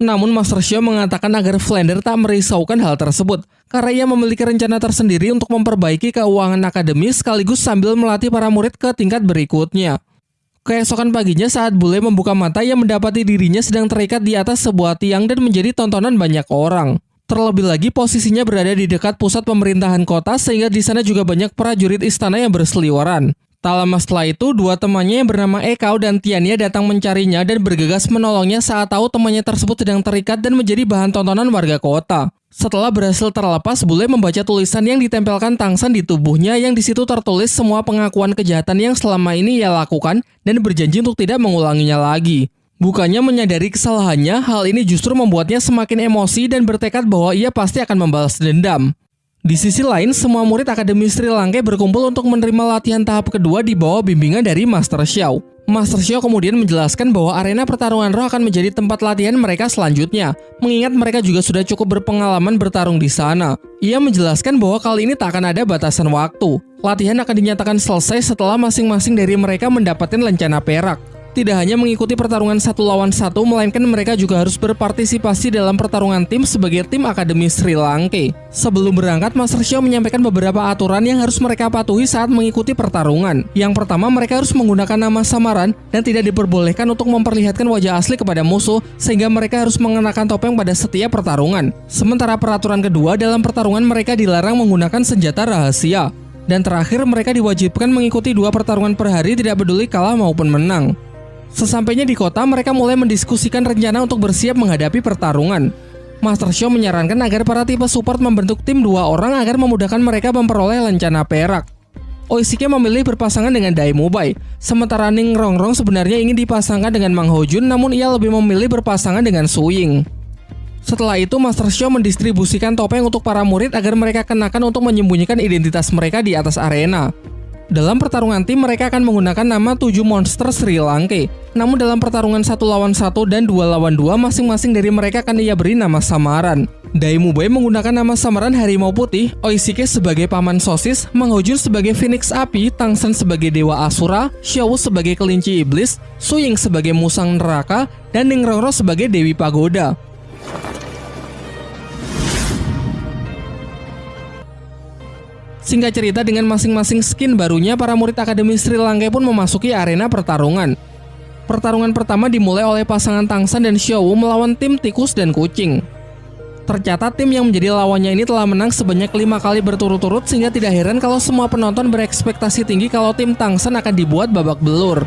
Namun Master Xiao mengatakan agar Flander tak merisaukan hal tersebut, karena ia memiliki rencana tersendiri untuk memperbaiki keuangan akademis sekaligus sambil melatih para murid ke tingkat berikutnya. Keesokan paginya saat bule membuka mata ia mendapati dirinya sedang terikat di atas sebuah tiang dan menjadi tontonan banyak orang. Terlebih lagi posisinya berada di dekat pusat pemerintahan kota sehingga di sana juga banyak prajurit istana yang berseliweran. Tak lama setelah itu, dua temannya yang bernama Ekau dan Tiania datang mencarinya dan bergegas menolongnya saat tahu temannya tersebut sedang terikat dan menjadi bahan tontonan warga kota. Setelah berhasil terlepas, bule membaca tulisan yang ditempelkan Tangsan di tubuhnya yang di situ tertulis semua pengakuan kejahatan yang selama ini ia lakukan dan berjanji untuk tidak mengulanginya lagi. Bukannya menyadari kesalahannya, hal ini justru membuatnya semakin emosi dan bertekad bahwa ia pasti akan membalas dendam. Di sisi lain, semua murid Akademi Sri Lanka berkumpul untuk menerima latihan tahap kedua di bawah bimbingan dari Master Xiao. Master Xiao kemudian menjelaskan bahwa arena pertarungan roh akan menjadi tempat latihan mereka selanjutnya, mengingat mereka juga sudah cukup berpengalaman bertarung di sana. Ia menjelaskan bahwa kali ini tak akan ada batasan waktu. Latihan akan dinyatakan selesai setelah masing-masing dari mereka mendapatkan lencana perak tidak hanya mengikuti pertarungan satu lawan satu, melainkan mereka juga harus berpartisipasi dalam pertarungan tim sebagai tim Akademi Sri Lanka. Sebelum berangkat, Master Xiao menyampaikan beberapa aturan yang harus mereka patuhi saat mengikuti pertarungan. Yang pertama, mereka harus menggunakan nama samaran dan tidak diperbolehkan untuk memperlihatkan wajah asli kepada musuh, sehingga mereka harus mengenakan topeng pada setiap pertarungan. Sementara peraturan kedua, dalam pertarungan mereka dilarang menggunakan senjata rahasia. Dan terakhir, mereka diwajibkan mengikuti dua pertarungan per hari tidak peduli kalah maupun menang. Sesampainya di kota, mereka mulai mendiskusikan rencana untuk bersiap menghadapi pertarungan. Master Xiao menyarankan agar para tipe support membentuk tim dua orang agar memudahkan mereka memperoleh lencana perak. Oishike memilih berpasangan dengan Dai Mubai, sementara Ning Rongrong sebenarnya ingin dipasangkan dengan Mang Hojun namun ia lebih memilih berpasangan dengan Su Ying. Setelah itu, Master Xiao mendistribusikan topeng untuk para murid agar mereka kenakan untuk menyembunyikan identitas mereka di atas arena. Dalam pertarungan tim, mereka akan menggunakan nama 7 monster Sri Lanka. Namun dalam pertarungan satu lawan satu dan dua lawan dua, masing-masing dari mereka akan ia beri nama samaran. Daimubei menggunakan nama samaran Harimau Putih, Oishike sebagai Paman Sosis, Mang Hojun sebagai Phoenix Api, Tangsen sebagai Dewa Asura, Xiao sebagai Kelinci Iblis, Suying sebagai Musang Neraka, dan Ningrongro sebagai Dewi Pagoda. Singkat cerita dengan masing-masing skin barunya, para murid Akademi Sri Lanka pun memasuki arena pertarungan. Pertarungan pertama dimulai oleh pasangan Tangsan dan Xiao melawan tim tikus dan kucing. Tercatat tim yang menjadi lawannya ini telah menang sebanyak lima kali berturut-turut sehingga tidak heran kalau semua penonton berekspektasi tinggi kalau tim Tangsan akan dibuat babak belur.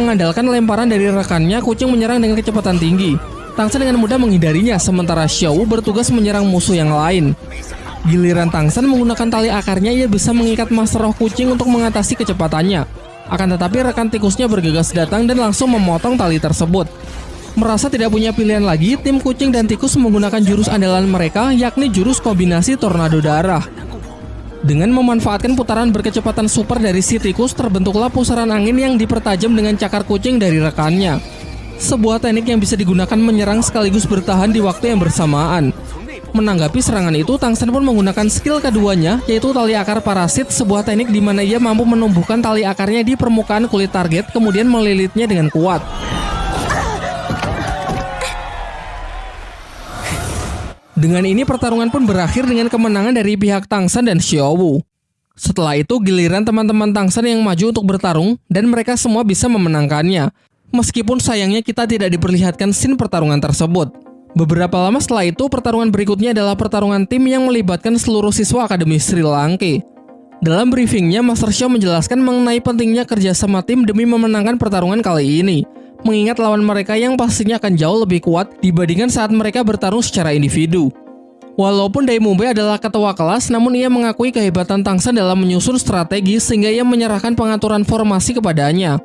Mengandalkan lemparan dari rekannya, kucing menyerang dengan kecepatan tinggi. Tangsan dengan mudah menghindarinya, sementara Xiao bertugas menyerang musuh yang lain. Giliran Tangsan menggunakan tali akarnya, ia bisa mengikat master roh kucing untuk mengatasi kecepatannya. Akan tetapi rekan tikusnya bergegas datang dan langsung memotong tali tersebut. Merasa tidak punya pilihan lagi, tim kucing dan tikus menggunakan jurus andalan mereka, yakni jurus kombinasi tornado darah. Dengan memanfaatkan putaran berkecepatan super dari si tikus, terbentuklah pusaran angin yang dipertajam dengan cakar kucing dari rekannya. Sebuah teknik yang bisa digunakan menyerang sekaligus bertahan di waktu yang bersamaan. Menanggapi serangan itu, Tangsen pun menggunakan skill keduanya, yaitu tali akar parasit, sebuah teknik di mana ia mampu menumbuhkan tali akarnya di permukaan kulit target, kemudian melilitnya dengan kuat. Dengan ini pertarungan pun berakhir dengan kemenangan dari pihak Tangsan dan Xiaowu. Setelah itu giliran teman-teman Tangsan yang maju untuk bertarung dan mereka semua bisa memenangkannya. Meskipun sayangnya kita tidak diperlihatkan scene pertarungan tersebut. Beberapa lama setelah itu, pertarungan berikutnya adalah pertarungan tim yang melibatkan seluruh siswa Akademi Sri Lanka. Dalam briefingnya, Master Xiao menjelaskan mengenai pentingnya kerjasama tim demi memenangkan pertarungan kali ini. Mengingat lawan mereka yang pastinya akan jauh lebih kuat dibandingkan saat mereka bertarung secara individu. Walaupun Dai Mumbai adalah ketua kelas, namun ia mengakui kehebatan Tangsan dalam menyusun strategi sehingga ia menyerahkan pengaturan formasi kepadanya.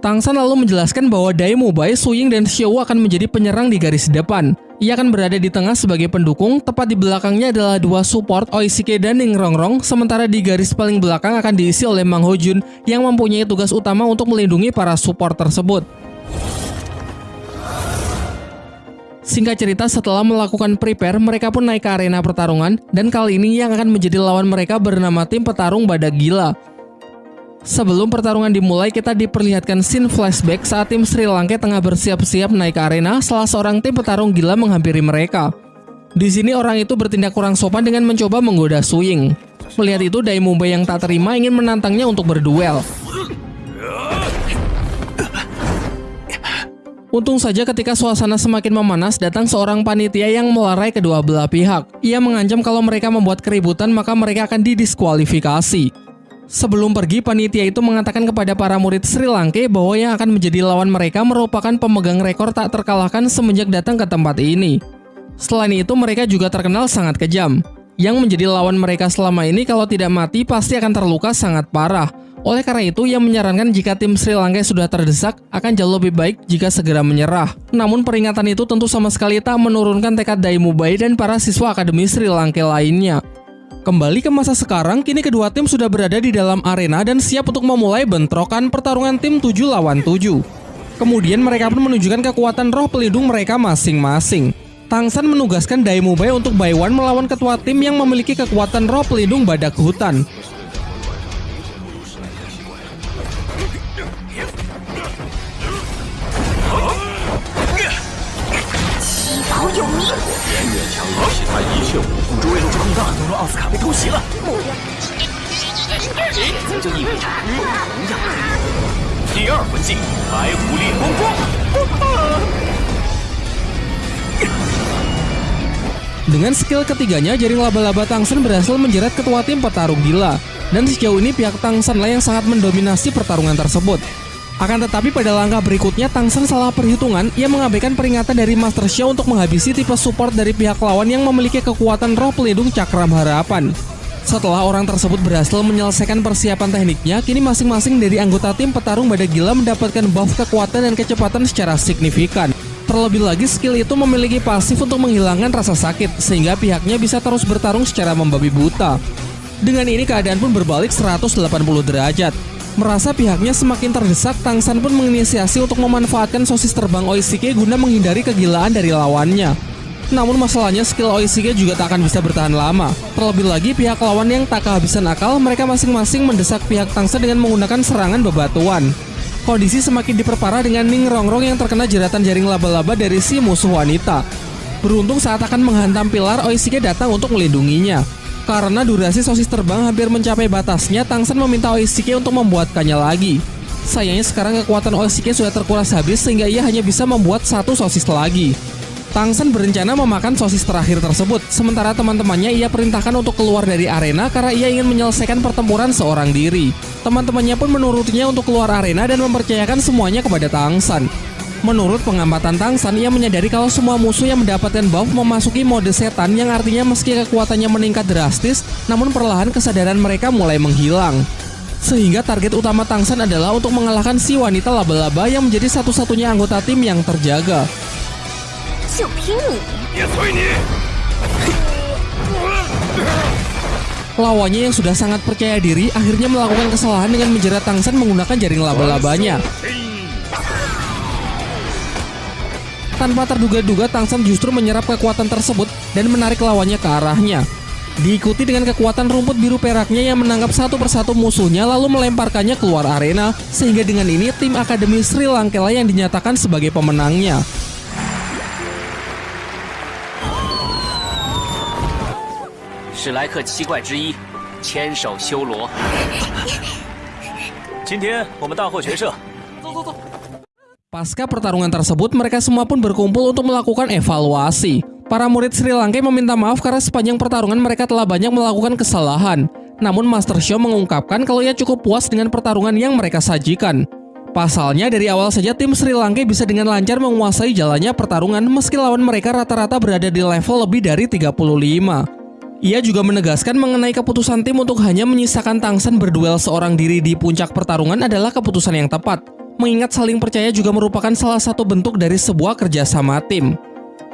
Tangsan lalu menjelaskan bahwa Dai Mubai, Suying, dan Xiao akan menjadi penyerang di garis depan. Ia akan berada di tengah sebagai pendukung, tepat di belakangnya adalah dua support Oishike dan Ning Rongrong, sementara di garis paling belakang akan diisi oleh Mang Hojun yang mempunyai tugas utama untuk melindungi para support tersebut. Singkat cerita, setelah melakukan prepare, mereka pun naik ke arena pertarungan, dan kali ini yang akan menjadi lawan mereka bernama tim petarung Badak Gila. Sebelum pertarungan dimulai, kita diperlihatkan scene flashback saat tim Sri Lanka tengah bersiap-siap naik ke arena salah seorang tim petarung gila menghampiri mereka. Di sini orang itu bertindak kurang sopan dengan mencoba menggoda Swing. Melihat itu, Dai Mumbai yang tak terima ingin menantangnya untuk berduel. Untung saja ketika suasana semakin memanas, datang seorang panitia yang melarai kedua belah pihak. Ia mengancam kalau mereka membuat keributan maka mereka akan didiskualifikasi. Sebelum pergi, panitia itu mengatakan kepada para murid Sri Lanka bahwa yang akan menjadi lawan mereka merupakan pemegang rekor tak terkalahkan semenjak datang ke tempat ini. Selain itu, mereka juga terkenal sangat kejam. Yang menjadi lawan mereka selama ini kalau tidak mati pasti akan terluka sangat parah. Oleh karena itu, ia menyarankan jika tim Sri Lanka sudah terdesak, akan jauh lebih baik jika segera menyerah. Namun peringatan itu tentu sama sekali tak menurunkan tekad Daimubai dan para siswa Akademi Sri Lanka lainnya. Kembali ke masa sekarang, kini kedua tim sudah berada di dalam arena dan siap untuk memulai bentrokan pertarungan tim 7 lawan 7. Kemudian mereka pun menunjukkan kekuatan roh pelindung mereka masing-masing. Tangsan menugaskan Daimubai untuk Baiwan melawan ketua tim yang memiliki kekuatan roh pelindung badak hutan. Dengan skill ketiganya, jaring laba-laba Tangsen berhasil menjerat ketua tim petarung gila. Dan sejauh ini pihak Tangsen lah yang sangat mendominasi pertarungan tersebut. Akan tetapi pada langkah berikutnya Tangsen salah perhitungan, ia mengabaikan peringatan dari Master Xiao untuk menghabisi tipe support dari pihak lawan yang memiliki kekuatan roh pelindung cakram harapan. Setelah orang tersebut berhasil menyelesaikan persiapan tekniknya, kini masing-masing dari anggota tim petarung badak gila mendapatkan buff kekuatan dan kecepatan secara signifikan. Terlebih lagi skill itu memiliki pasif untuk menghilangkan rasa sakit, sehingga pihaknya bisa terus bertarung secara membabi buta. Dengan ini keadaan pun berbalik 180 derajat. Merasa pihaknya semakin terdesak, Tangsan pun menginisiasi untuk memanfaatkan sosis terbang Oishike guna menghindari kegilaan dari lawannya. Namun masalahnya skill Oishike juga tak akan bisa bertahan lama. Terlebih lagi pihak lawan yang tak kehabisan akal, mereka masing-masing mendesak pihak Tangsan dengan menggunakan serangan bebatuan. Kondisi semakin diperparah dengan Ning Rongrong yang terkena jeratan jaring laba-laba dari si musuh wanita. Beruntung saat akan menghantam pilar, Oishike datang untuk melindunginya. Karena durasi sosis terbang hampir mencapai batasnya, Tangsen meminta Oishike untuk membuatkannya lagi. Sayangnya sekarang kekuatan Oishike sudah terkuras habis sehingga ia hanya bisa membuat satu sosis lagi. Tangsen berencana memakan sosis terakhir tersebut, sementara teman-temannya ia perintahkan untuk keluar dari arena karena ia ingin menyelesaikan pertempuran seorang diri. Teman-temannya pun menurutinya untuk keluar arena dan mempercayakan semuanya kepada Tangsen. Menurut pengamatan Tangsan, ia menyadari kalau semua musuh yang mendapatkan buff memasuki mode setan yang artinya meski kekuatannya meningkat drastis, namun perlahan kesadaran mereka mulai menghilang. Sehingga target utama Tangsan adalah untuk mengalahkan si wanita laba-laba yang menjadi satu-satunya anggota tim yang terjaga. Lawannya yang sudah sangat percaya diri akhirnya melakukan kesalahan dengan menjerat Tangsan menggunakan jaring laba-labanya. Tanpa terduga-duga, Tangsan justru menyerap kekuatan tersebut dan menarik lawannya ke arahnya. Diikuti dengan kekuatan rumput biru peraknya yang menangkap satu persatu musuhnya lalu melemparkannya keluar arena, sehingga dengan ini tim Akademi Sri Lankela yang dinyatakan sebagai pemenangnya. Pasca pertarungan tersebut, mereka semua pun berkumpul untuk melakukan evaluasi. Para murid Sri Lanka meminta maaf karena sepanjang pertarungan mereka telah banyak melakukan kesalahan. Namun Master Show mengungkapkan kalau ia cukup puas dengan pertarungan yang mereka sajikan. Pasalnya dari awal saja tim Sri Lanka bisa dengan lancar menguasai jalannya pertarungan meski lawan mereka rata-rata berada di level lebih dari 35. Ia juga menegaskan mengenai keputusan tim untuk hanya menyisakan Tangsen berduel seorang diri di puncak pertarungan adalah keputusan yang tepat mengingat saling percaya juga merupakan salah satu bentuk dari sebuah kerjasama tim.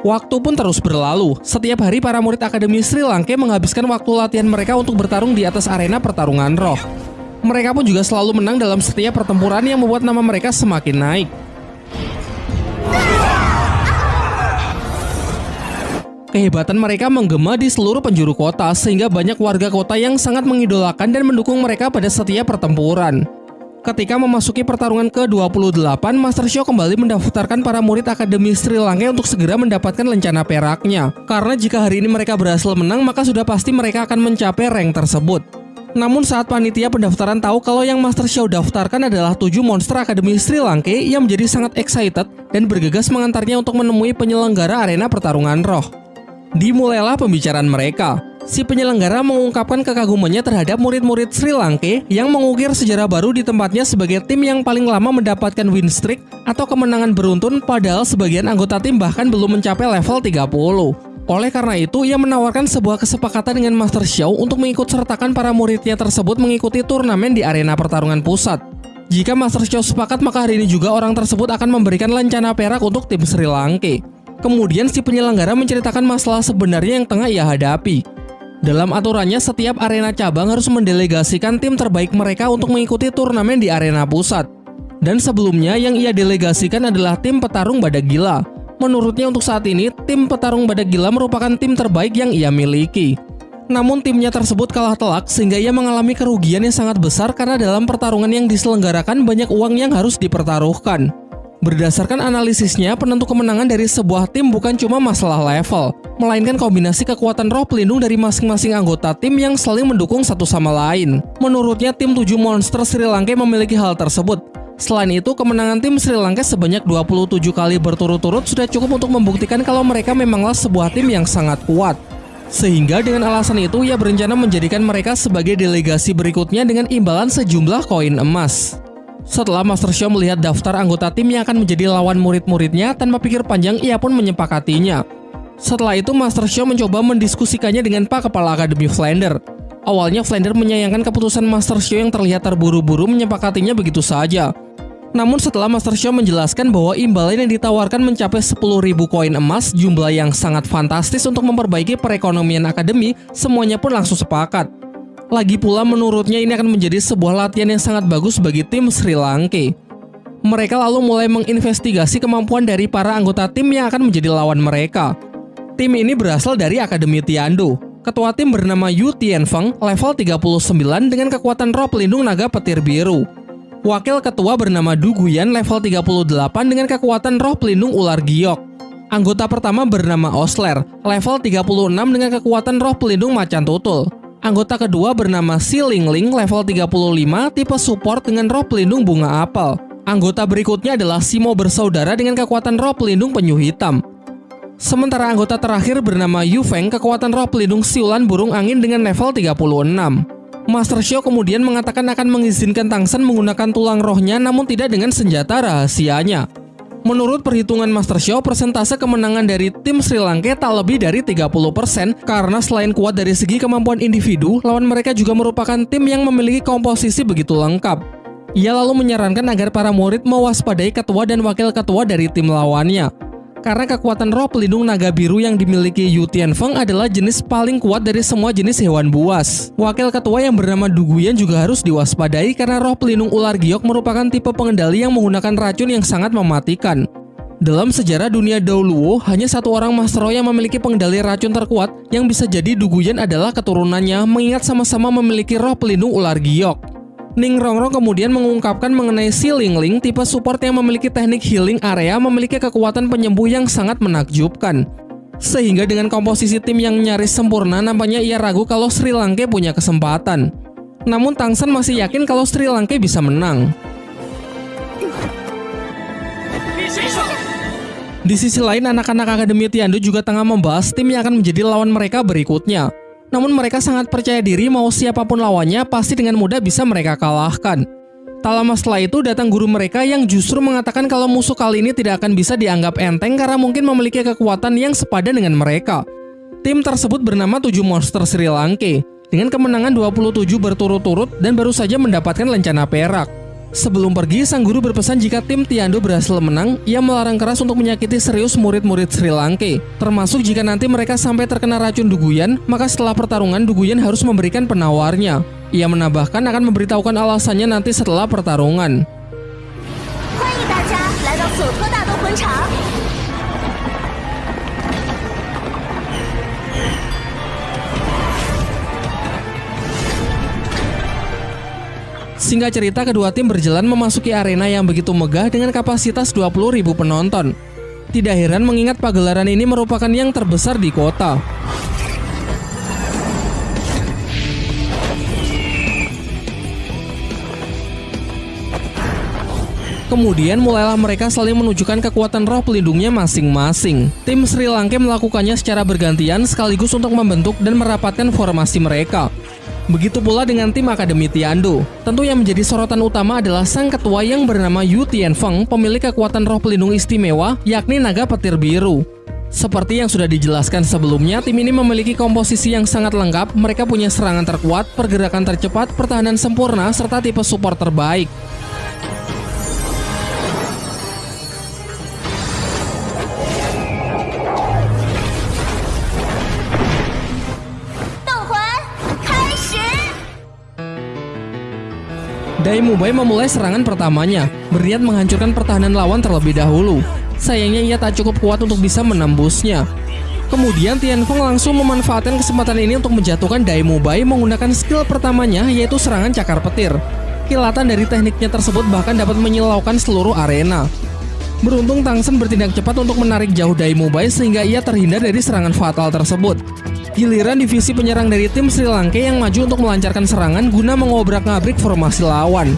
Waktu pun terus berlalu, setiap hari para murid Akademi Sri Lanka menghabiskan waktu latihan mereka untuk bertarung di atas arena pertarungan roh. Mereka pun juga selalu menang dalam setiap pertempuran yang membuat nama mereka semakin naik. Kehebatan mereka menggema di seluruh penjuru kota sehingga banyak warga kota yang sangat mengidolakan dan mendukung mereka pada setiap pertempuran. Ketika memasuki pertarungan ke-28, Master Show kembali mendaftarkan para murid Akademi Sri Lanka untuk segera mendapatkan lencana peraknya. Karena jika hari ini mereka berhasil menang, maka sudah pasti mereka akan mencapai rank tersebut. Namun saat panitia pendaftaran tahu kalau yang Master Show daftarkan adalah 7 monster Akademi Sri Lanka, ia menjadi sangat excited dan bergegas mengantarnya untuk menemui penyelenggara arena pertarungan roh. Dimulailah pembicaraan mereka si penyelenggara mengungkapkan kekagumannya terhadap murid-murid Sri Lanka yang mengukir sejarah baru di tempatnya sebagai tim yang paling lama mendapatkan win streak atau kemenangan beruntun padahal sebagian anggota tim bahkan belum mencapai level 30. Oleh karena itu, ia menawarkan sebuah kesepakatan dengan Master Show untuk mengikut sertakan para muridnya tersebut mengikuti turnamen di arena pertarungan pusat. Jika Master Show sepakat, maka hari ini juga orang tersebut akan memberikan lencana perak untuk tim Sri Lanka. Kemudian si penyelenggara menceritakan masalah sebenarnya yang tengah ia hadapi. Dalam aturannya, setiap arena cabang harus mendelegasikan tim terbaik mereka untuk mengikuti turnamen di arena pusat. Dan sebelumnya yang ia delegasikan adalah tim petarung Badak Gila. Menurutnya untuk saat ini, tim petarung Badak Gila merupakan tim terbaik yang ia miliki. Namun timnya tersebut kalah telak sehingga ia mengalami kerugian yang sangat besar karena dalam pertarungan yang diselenggarakan banyak uang yang harus dipertaruhkan. Berdasarkan analisisnya, penentu kemenangan dari sebuah tim bukan cuma masalah level, melainkan kombinasi kekuatan roh pelindung dari masing-masing anggota tim yang saling mendukung satu sama lain. Menurutnya, tim 7 monster Sri Lanka memiliki hal tersebut. Selain itu, kemenangan tim Sri Lanka sebanyak 27 kali berturut-turut sudah cukup untuk membuktikan kalau mereka memanglah sebuah tim yang sangat kuat. Sehingga dengan alasan itu, ia berencana menjadikan mereka sebagai delegasi berikutnya dengan imbalan sejumlah koin emas. Setelah Master Show melihat daftar anggota tim yang akan menjadi lawan murid-muridnya, tanpa pikir panjang ia pun menyepakatinya. Setelah itu Master Show mencoba mendiskusikannya dengan Pak Kepala Akademi Flander. Awalnya Flander menyayangkan keputusan Master Show yang terlihat terburu-buru menyepakatinya begitu saja. Namun setelah Master Show menjelaskan bahwa imbalan yang ditawarkan mencapai 10.000 koin emas, jumlah yang sangat fantastis untuk memperbaiki perekonomian akademi, semuanya pun langsung sepakat. Lagi pula menurutnya ini akan menjadi sebuah latihan yang sangat bagus bagi tim Sri Lanka. Mereka lalu mulai menginvestigasi kemampuan dari para anggota tim yang akan menjadi lawan mereka. Tim ini berasal dari Akademi Tiando. Ketua tim bernama Yu Tianfeng, level 39 dengan kekuatan roh pelindung naga petir biru. Wakil ketua bernama Du Guyan, level 38 dengan kekuatan roh pelindung ular giok. Anggota pertama bernama Osler, level 36 dengan kekuatan roh pelindung macan tutul. Anggota kedua bernama Si Ling Ling level 35 tipe support dengan roh pelindung bunga apel. Anggota berikutnya adalah Simo bersaudara dengan kekuatan roh pelindung penyu hitam. Sementara anggota terakhir bernama Yu Feng kekuatan roh pelindung siulan burung angin dengan level 36. Master Xiao kemudian mengatakan akan mengizinkan Tangsen menggunakan tulang rohnya namun tidak dengan senjata rahasianya. Menurut perhitungan Master Show, persentase kemenangan dari tim Sri Lanka tak lebih dari 30% karena selain kuat dari segi kemampuan individu, lawan mereka juga merupakan tim yang memiliki komposisi begitu lengkap. Ia lalu menyarankan agar para murid mewaspadai ketua dan wakil ketua dari tim lawannya karena kekuatan roh pelindung naga biru yang dimiliki Yu Tianfeng adalah jenis paling kuat dari semua jenis hewan buas. Wakil ketua yang bernama Duguyan juga harus diwaspadai karena roh pelindung ular giok merupakan tipe pengendali yang menggunakan racun yang sangat mematikan. Dalam sejarah dunia dahulu, hanya satu orang Master Roh yang memiliki pengendali racun terkuat yang bisa jadi Duguyan adalah keturunannya mengingat sama-sama memiliki roh pelindung ular giok. Ning Rongrong kemudian mengungkapkan mengenai si Ling Ling, tipe support yang memiliki teknik healing area memiliki kekuatan penyembuh yang sangat menakjubkan. Sehingga dengan komposisi tim yang nyaris sempurna, nampaknya ia ragu kalau Sri Lanka punya kesempatan. Namun Tangsan masih yakin kalau Sri Lanka bisa menang. Di sisi lain, anak-anak Akademi Tiandu juga tengah membahas tim yang akan menjadi lawan mereka berikutnya. Namun mereka sangat percaya diri mau siapa pun lawannya pasti dengan mudah bisa mereka kalahkan. Tak lama setelah itu datang guru mereka yang justru mengatakan kalau musuh kali ini tidak akan bisa dianggap enteng karena mungkin memiliki kekuatan yang sepadan dengan mereka. Tim tersebut bernama 7 Monster Sri Lanka dengan kemenangan 27 berturut-turut dan baru saja mendapatkan lencana perak. Sebelum pergi, sang guru berpesan jika tim Tiando berhasil menang, ia melarang keras untuk menyakiti serius murid-murid Sri Lanka. Termasuk jika nanti mereka sampai terkena racun Duguyan, maka setelah pertarungan Duguyan harus memberikan penawarnya. Ia menambahkan akan memberitahukan alasannya nanti setelah pertarungan. Singkat cerita, kedua tim berjalan memasuki arena yang begitu megah dengan kapasitas 20.000 penonton. Tidak heran mengingat pagelaran ini merupakan yang terbesar di kota. Kemudian mulailah mereka saling menunjukkan kekuatan roh pelindungnya masing-masing. Tim Sri Lanka melakukannya secara bergantian sekaligus untuk membentuk dan merapatkan formasi mereka. Begitu pula dengan tim Akademi Tiando. Tentu yang menjadi sorotan utama adalah sang ketua yang bernama Yu Tianfeng, pemilik kekuatan roh pelindung istimewa, yakni naga petir biru. Seperti yang sudah dijelaskan sebelumnya, tim ini memiliki komposisi yang sangat lengkap, mereka punya serangan terkuat, pergerakan tercepat, pertahanan sempurna, serta tipe support terbaik. Dai Mubai memulai serangan pertamanya, berniat menghancurkan pertahanan lawan terlebih dahulu. Sayangnya ia tak cukup kuat untuk bisa menembusnya. Kemudian Tianfeng langsung memanfaatkan kesempatan ini untuk menjatuhkan Dai Mubai menggunakan skill pertamanya yaitu serangan cakar petir. Kilatan dari tekniknya tersebut bahkan dapat menyilaukan seluruh arena. Beruntung Tangsen bertindak cepat untuk menarik jauh Dai Mubai sehingga ia terhindar dari serangan fatal tersebut. Giliran divisi penyerang dari tim Sri Lanka yang maju untuk melancarkan serangan guna mengobrak-ngabrik formasi lawan.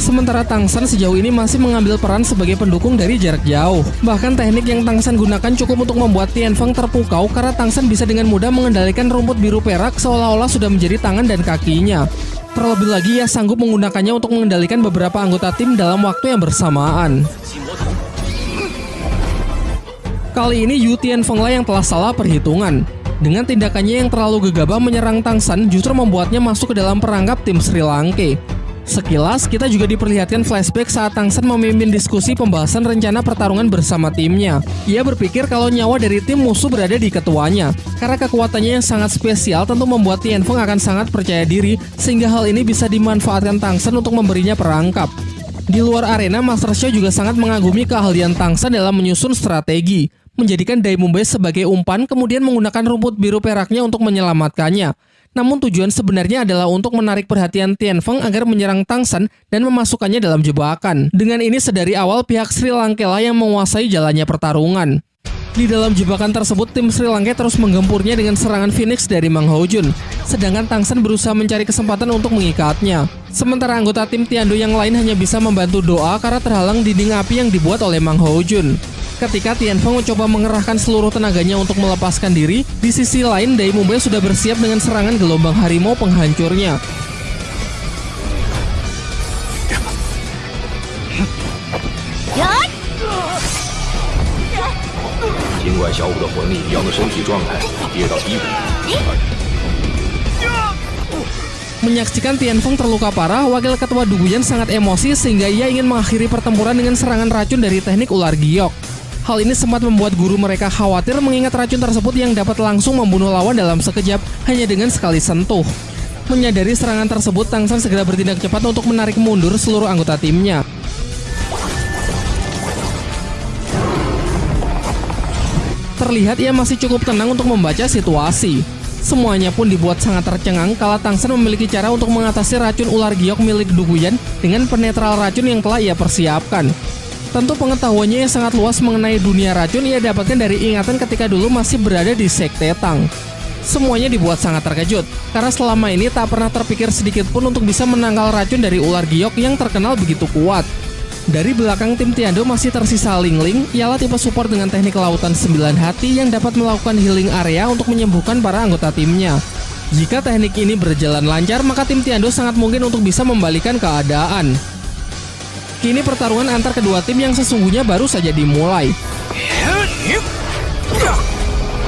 Sementara Tangsan sejauh ini masih mengambil peran sebagai pendukung dari jarak jauh. Bahkan teknik yang Tangsan gunakan cukup untuk membuat Tianfeng terpukau karena Tangsan bisa dengan mudah mengendalikan rumput biru perak seolah-olah sudah menjadi tangan dan kakinya. Terlebih lagi ia sanggup menggunakannya untuk mengendalikan beberapa anggota tim dalam waktu yang bersamaan. Kali ini Yu Tianfeng lah yang telah salah perhitungan. Dengan tindakannya yang terlalu gegabah menyerang Tangsan justru membuatnya masuk ke dalam perangkap tim Sri Lanka. Sekilas, kita juga diperlihatkan flashback saat Tangsan memimpin diskusi pembahasan rencana pertarungan bersama timnya. Ia berpikir kalau nyawa dari tim musuh berada di ketuanya. Karena kekuatannya yang sangat spesial tentu membuat Tianfeng akan sangat percaya diri, sehingga hal ini bisa dimanfaatkan Tangsan untuk memberinya perangkap. Di luar arena, Master Show juga sangat mengagumi keahlian Tangsan dalam menyusun strategi menjadikan Dai Mumbai sebagai umpan kemudian menggunakan rumput biru peraknya untuk menyelamatkannya. Namun tujuan sebenarnya adalah untuk menarik perhatian Tianfeng agar menyerang Tangsan dan memasukkannya dalam jebakan. Dengan ini sedari awal pihak Sri Lanka lah yang menguasai jalannya pertarungan. Di dalam jebakan tersebut, tim Sri Lanka terus menggempurnya dengan serangan Phoenix dari Mang Jun. Sedangkan Tangsan berusaha mencari kesempatan untuk mengikatnya. Sementara anggota tim Tiando yang lain hanya bisa membantu doa karena terhalang dinding api yang dibuat oleh Mang Jun. Ketika Tianfeng mencoba mengerahkan seluruh tenaganya untuk melepaskan diri, di sisi lain Dai Mumbai sudah bersiap dengan serangan gelombang harimau penghancurnya. Menyaksikan Tianfeng terluka parah, wakil ketua Duguyan sangat emosi sehingga ia ingin mengakhiri pertempuran dengan serangan racun dari teknik ular giok. Hal ini sempat membuat guru mereka khawatir mengingat racun tersebut yang dapat langsung membunuh lawan dalam sekejap hanya dengan sekali sentuh. Menyadari serangan tersebut, Tangsan segera bertindak cepat untuk menarik mundur seluruh anggota timnya. Terlihat ia masih cukup tenang untuk membaca situasi. Semuanya pun dibuat sangat tercengang kala Tangsan memiliki cara untuk mengatasi racun ular giok milik Duguyan dengan penetral racun yang telah ia persiapkan. Tentu pengetahuannya yang sangat luas mengenai dunia racun ia dapatkan dari ingatan ketika dulu masih berada di Sekte Tang. Semuanya dibuat sangat terkejut, karena selama ini tak pernah terpikir sedikit pun untuk bisa menangkal racun dari ular giok yang terkenal begitu kuat. Dari belakang tim Tiando masih tersisa Ling Ling, ialah tipe support dengan teknik lautan 9 hati yang dapat melakukan healing area untuk menyembuhkan para anggota timnya. Jika teknik ini berjalan lancar, maka tim Tiando sangat mungkin untuk bisa membalikan keadaan. Kini pertarungan antar kedua tim yang sesungguhnya baru saja dimulai.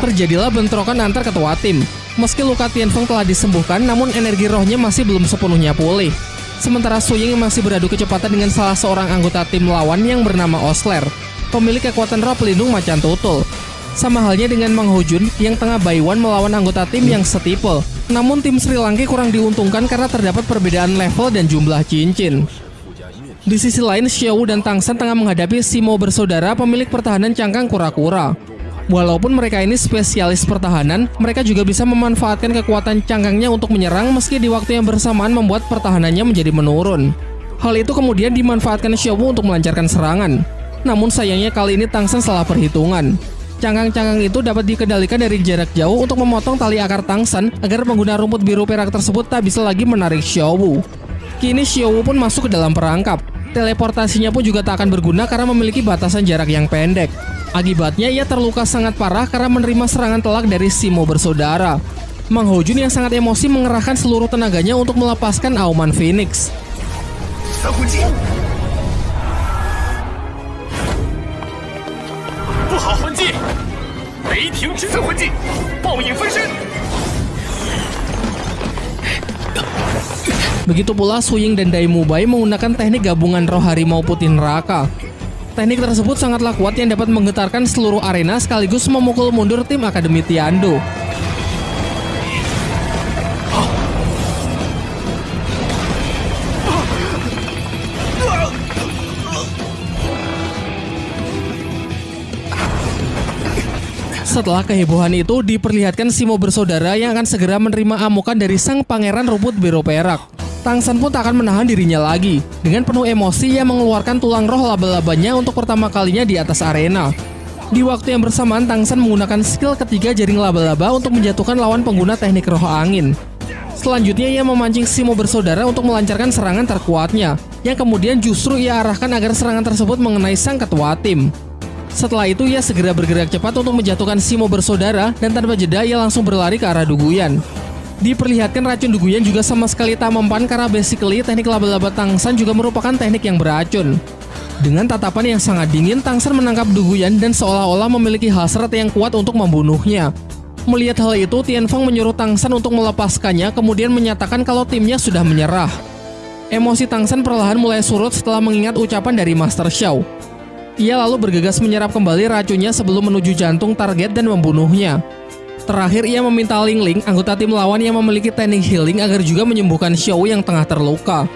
Terjadilah bentrokan antar ketua tim. Meski luka Tianfeng telah disembuhkan, namun energi rohnya masih belum sepenuhnya pulih. Sementara Su Ying masih beradu kecepatan dengan salah seorang anggota tim lawan yang bernama Osler, pemilik kekuatan roh pelindung macan tutul. Sama halnya dengan Mang Hojun yang tengah Baiwan melawan anggota tim yang setipe. Namun tim Sri Lanka kurang diuntungkan karena terdapat perbedaan level dan jumlah cincin. Di sisi lain, Xiao dan Tang San tengah menghadapi Simo bersaudara pemilik pertahanan cangkang kura-kura. Walaupun mereka ini spesialis pertahanan, mereka juga bisa memanfaatkan kekuatan cangkangnya untuk menyerang meski di waktu yang bersamaan membuat pertahanannya menjadi menurun. Hal itu kemudian dimanfaatkan Xiao untuk melancarkan serangan. Namun sayangnya kali ini Tang San salah perhitungan. Cangkang-cangkang itu dapat dikendalikan dari jarak jauh untuk memotong tali akar Tang San agar pengguna rumput biru perak tersebut tak bisa lagi menarik Xiao Wu. Kini Xiao Wu pun masuk ke dalam perangkap. Teleportasinya pun juga tak akan berguna karena memiliki batasan jarak yang pendek. Akibatnya ia terluka sangat parah karena menerima serangan telak dari Simo bersaudara. Mang Hojun yang sangat emosi mengerahkan seluruh tenaganya untuk melepaskan Auman Phoenix. Begitu pula Suying dan Daimu Bai menggunakan teknik gabungan roh harimau putih neraka. Teknik tersebut sangatlah kuat yang dapat menggetarkan seluruh arena sekaligus memukul mundur tim Akademi Tiando. Setelah kehebohan itu, diperlihatkan Simo bersaudara yang akan segera menerima amukan dari sang pangeran rumput biru perak. Tang San pun tak akan menahan dirinya lagi. Dengan penuh emosi, ia mengeluarkan tulang roh laba-labanya untuk pertama kalinya di atas arena. Di waktu yang bersamaan, Tang San menggunakan skill ketiga jaring laba-laba untuk menjatuhkan lawan pengguna teknik roh angin. Selanjutnya, ia memancing Simo bersaudara untuk melancarkan serangan terkuatnya, yang kemudian justru ia arahkan agar serangan tersebut mengenai sang ketua tim. Setelah itu, ia segera bergerak cepat untuk menjatuhkan Simo bersaudara dan tanpa jeda ia langsung berlari ke arah Duguyan. Diperlihatkan racun Duguyan juga sama sekali tak mempan karena basically teknik laba-laba Tangsan juga merupakan teknik yang beracun. Dengan tatapan yang sangat dingin, Tangsan menangkap Duguyan dan seolah-olah memiliki hasrat yang kuat untuk membunuhnya. Melihat hal itu, Tianfeng menyuruh Tangsan untuk melepaskannya kemudian menyatakan kalau timnya sudah menyerah. Emosi Tangsan perlahan mulai surut setelah mengingat ucapan dari Master Xiao. Ia lalu bergegas menyerap kembali racunnya sebelum menuju jantung target dan membunuhnya. Terakhir ia meminta Ling Ling, anggota tim lawan yang memiliki teknik healing agar juga menyembuhkan Xiao yang tengah terluka.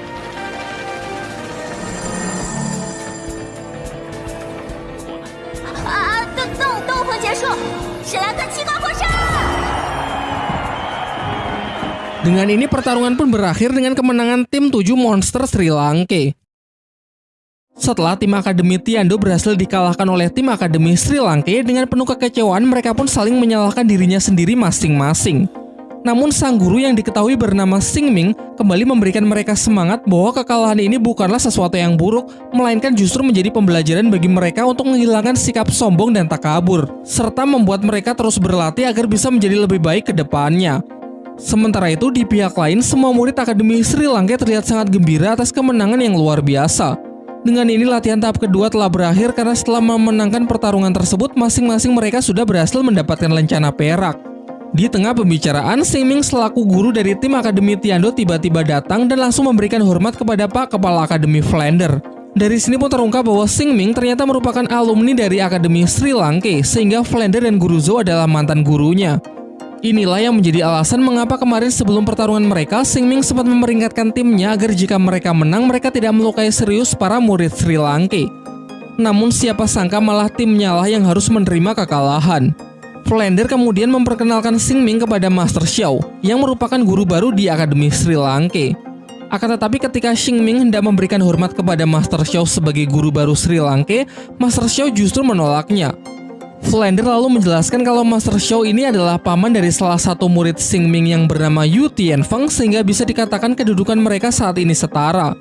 Dengan ini pertarungan pun berakhir dengan kemenangan tim 7 monster Sri Lanka. Setelah tim Akademi Tiando berhasil dikalahkan oleh tim Akademi Sri Lanka dengan penuh kekecewaan mereka pun saling menyalahkan dirinya sendiri masing-masing. Namun sang guru yang diketahui bernama Sing Ming kembali memberikan mereka semangat bahwa kekalahan ini bukanlah sesuatu yang buruk, melainkan justru menjadi pembelajaran bagi mereka untuk menghilangkan sikap sombong dan takabur, serta membuat mereka terus berlatih agar bisa menjadi lebih baik ke depannya. Sementara itu, di pihak lain, semua murid Akademi Sri Lanka terlihat sangat gembira atas kemenangan yang luar biasa. Dengan ini latihan tahap kedua telah berakhir karena setelah memenangkan pertarungan tersebut, masing-masing mereka sudah berhasil mendapatkan lencana perak. Di tengah pembicaraan, Sing Ming selaku guru dari tim Akademi Tiando tiba-tiba datang dan langsung memberikan hormat kepada Pak Kepala Akademi Flander. Dari sini pun terungkap bahwa Sing Ming ternyata merupakan alumni dari Akademi Sri Lanka, sehingga Flander dan Guru Zhou adalah mantan gurunya. Inilah yang menjadi alasan mengapa kemarin sebelum pertarungan mereka, Sing Ming sempat memperingatkan timnya agar jika mereka menang, mereka tidak melukai serius para murid Sri Lanka. Namun siapa sangka malah timnya lah yang harus menerima kekalahan. Flander kemudian memperkenalkan Sing Ming kepada Master Xiao, yang merupakan guru baru di Akademi Sri Lanka. Akan tetapi ketika Xingming hendak memberikan hormat kepada Master Xiao sebagai guru baru Sri Lanka, Master Xiao justru menolaknya. Flander lalu menjelaskan kalau Master Xiao ini adalah paman dari salah satu murid Xingming yang bernama Yu Tianfeng sehingga bisa dikatakan kedudukan mereka saat ini setara.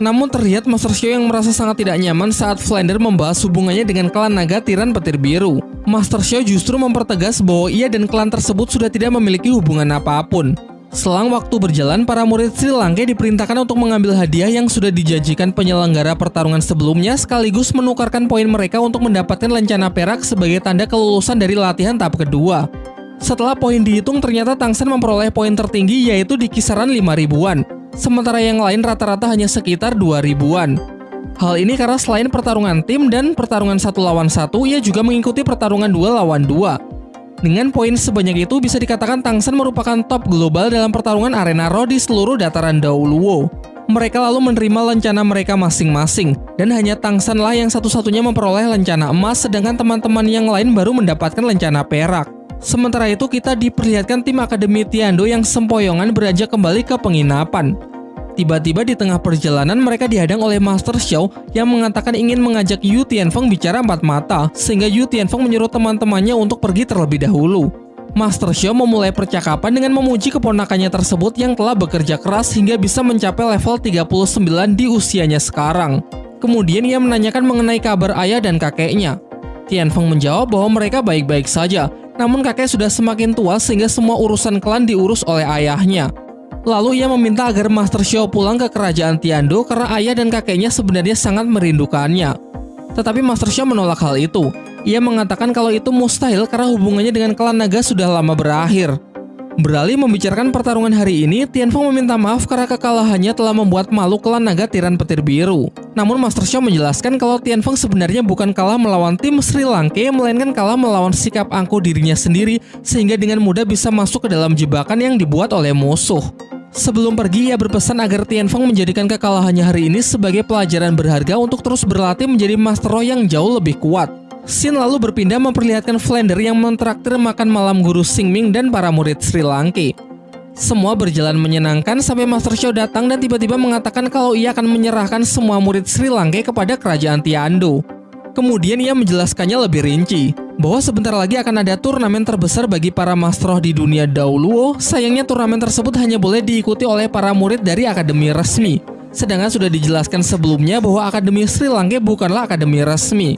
Namun terlihat Master Xiao yang merasa sangat tidak nyaman saat Flander membahas hubungannya dengan klan naga tiran petir biru. Master Xiao justru mempertegas bahwa ia dan klan tersebut sudah tidak memiliki hubungan apa pun. Selang waktu berjalan, para murid Sri Lanka diperintahkan untuk mengambil hadiah yang sudah dijanjikan penyelenggara pertarungan sebelumnya sekaligus menukarkan poin mereka untuk mendapatkan lencana perak sebagai tanda kelulusan dari latihan tahap kedua. Setelah poin dihitung, ternyata Tangsen memperoleh poin tertinggi yaitu di kisaran 5 ribuan, sementara yang lain rata-rata hanya sekitar 2 ribuan. Hal ini karena selain pertarungan tim dan pertarungan satu lawan satu, ia juga mengikuti pertarungan dua lawan dua. Dengan poin sebanyak itu bisa dikatakan Tangsen merupakan top global dalam pertarungan arena Ro di seluruh dataran Daoluo. Mereka lalu menerima lencana mereka masing-masing, dan hanya Tangsen lah yang satu-satunya memperoleh lencana emas sedangkan teman-teman yang lain baru mendapatkan lencana perak. Sementara itu kita diperlihatkan tim Akademi Tiando yang sempoyongan beranjak kembali ke penginapan. Tiba-tiba di tengah perjalanan mereka dihadang oleh Master Xiao yang mengatakan ingin mengajak Yu Tianfeng bicara empat mata, sehingga Yu Tianfeng menyuruh teman-temannya untuk pergi terlebih dahulu. Master Xiao memulai percakapan dengan memuji keponakannya tersebut yang telah bekerja keras hingga bisa mencapai level 39 di usianya sekarang. Kemudian ia menanyakan mengenai kabar ayah dan kakeknya. Tianfeng menjawab bahwa mereka baik-baik saja, namun kakek sudah semakin tua sehingga semua urusan klan diurus oleh ayahnya. Lalu ia meminta agar Master Xiao pulang ke kerajaan Tiando karena ayah dan kakeknya sebenarnya sangat merindukannya. Tetapi Master Xiao menolak hal itu. Ia mengatakan kalau itu mustahil karena hubungannya dengan klan naga sudah lama berakhir. Beralih membicarakan pertarungan hari ini, Tianfeng meminta maaf karena kekalahannya telah membuat malu klan naga tiran petir biru. Namun Master Xiao menjelaskan kalau Tianfeng sebenarnya bukan kalah melawan tim Sri Lanka, melainkan kalah melawan sikap angkuh dirinya sendiri sehingga dengan mudah bisa masuk ke dalam jebakan yang dibuat oleh musuh. Sebelum pergi, ia berpesan agar Tianfeng menjadikan kekalahannya hari ini sebagai pelajaran berharga untuk terus berlatih menjadi Master Roh yang jauh lebih kuat. Xin lalu berpindah memperlihatkan Flander yang mentraktir makan malam guru Singming dan para murid Sri Lanka. Semua berjalan menyenangkan sampai Master Xiao datang dan tiba-tiba mengatakan kalau ia akan menyerahkan semua murid Sri Lanka kepada kerajaan Tiando. Kemudian ia menjelaskannya lebih rinci, bahwa sebentar lagi akan ada turnamen terbesar bagi para Master di dunia Dauluo, sayangnya turnamen tersebut hanya boleh diikuti oleh para murid dari akademi resmi. Sedangkan sudah dijelaskan sebelumnya bahwa Akademi Sri Lanka bukanlah akademi resmi.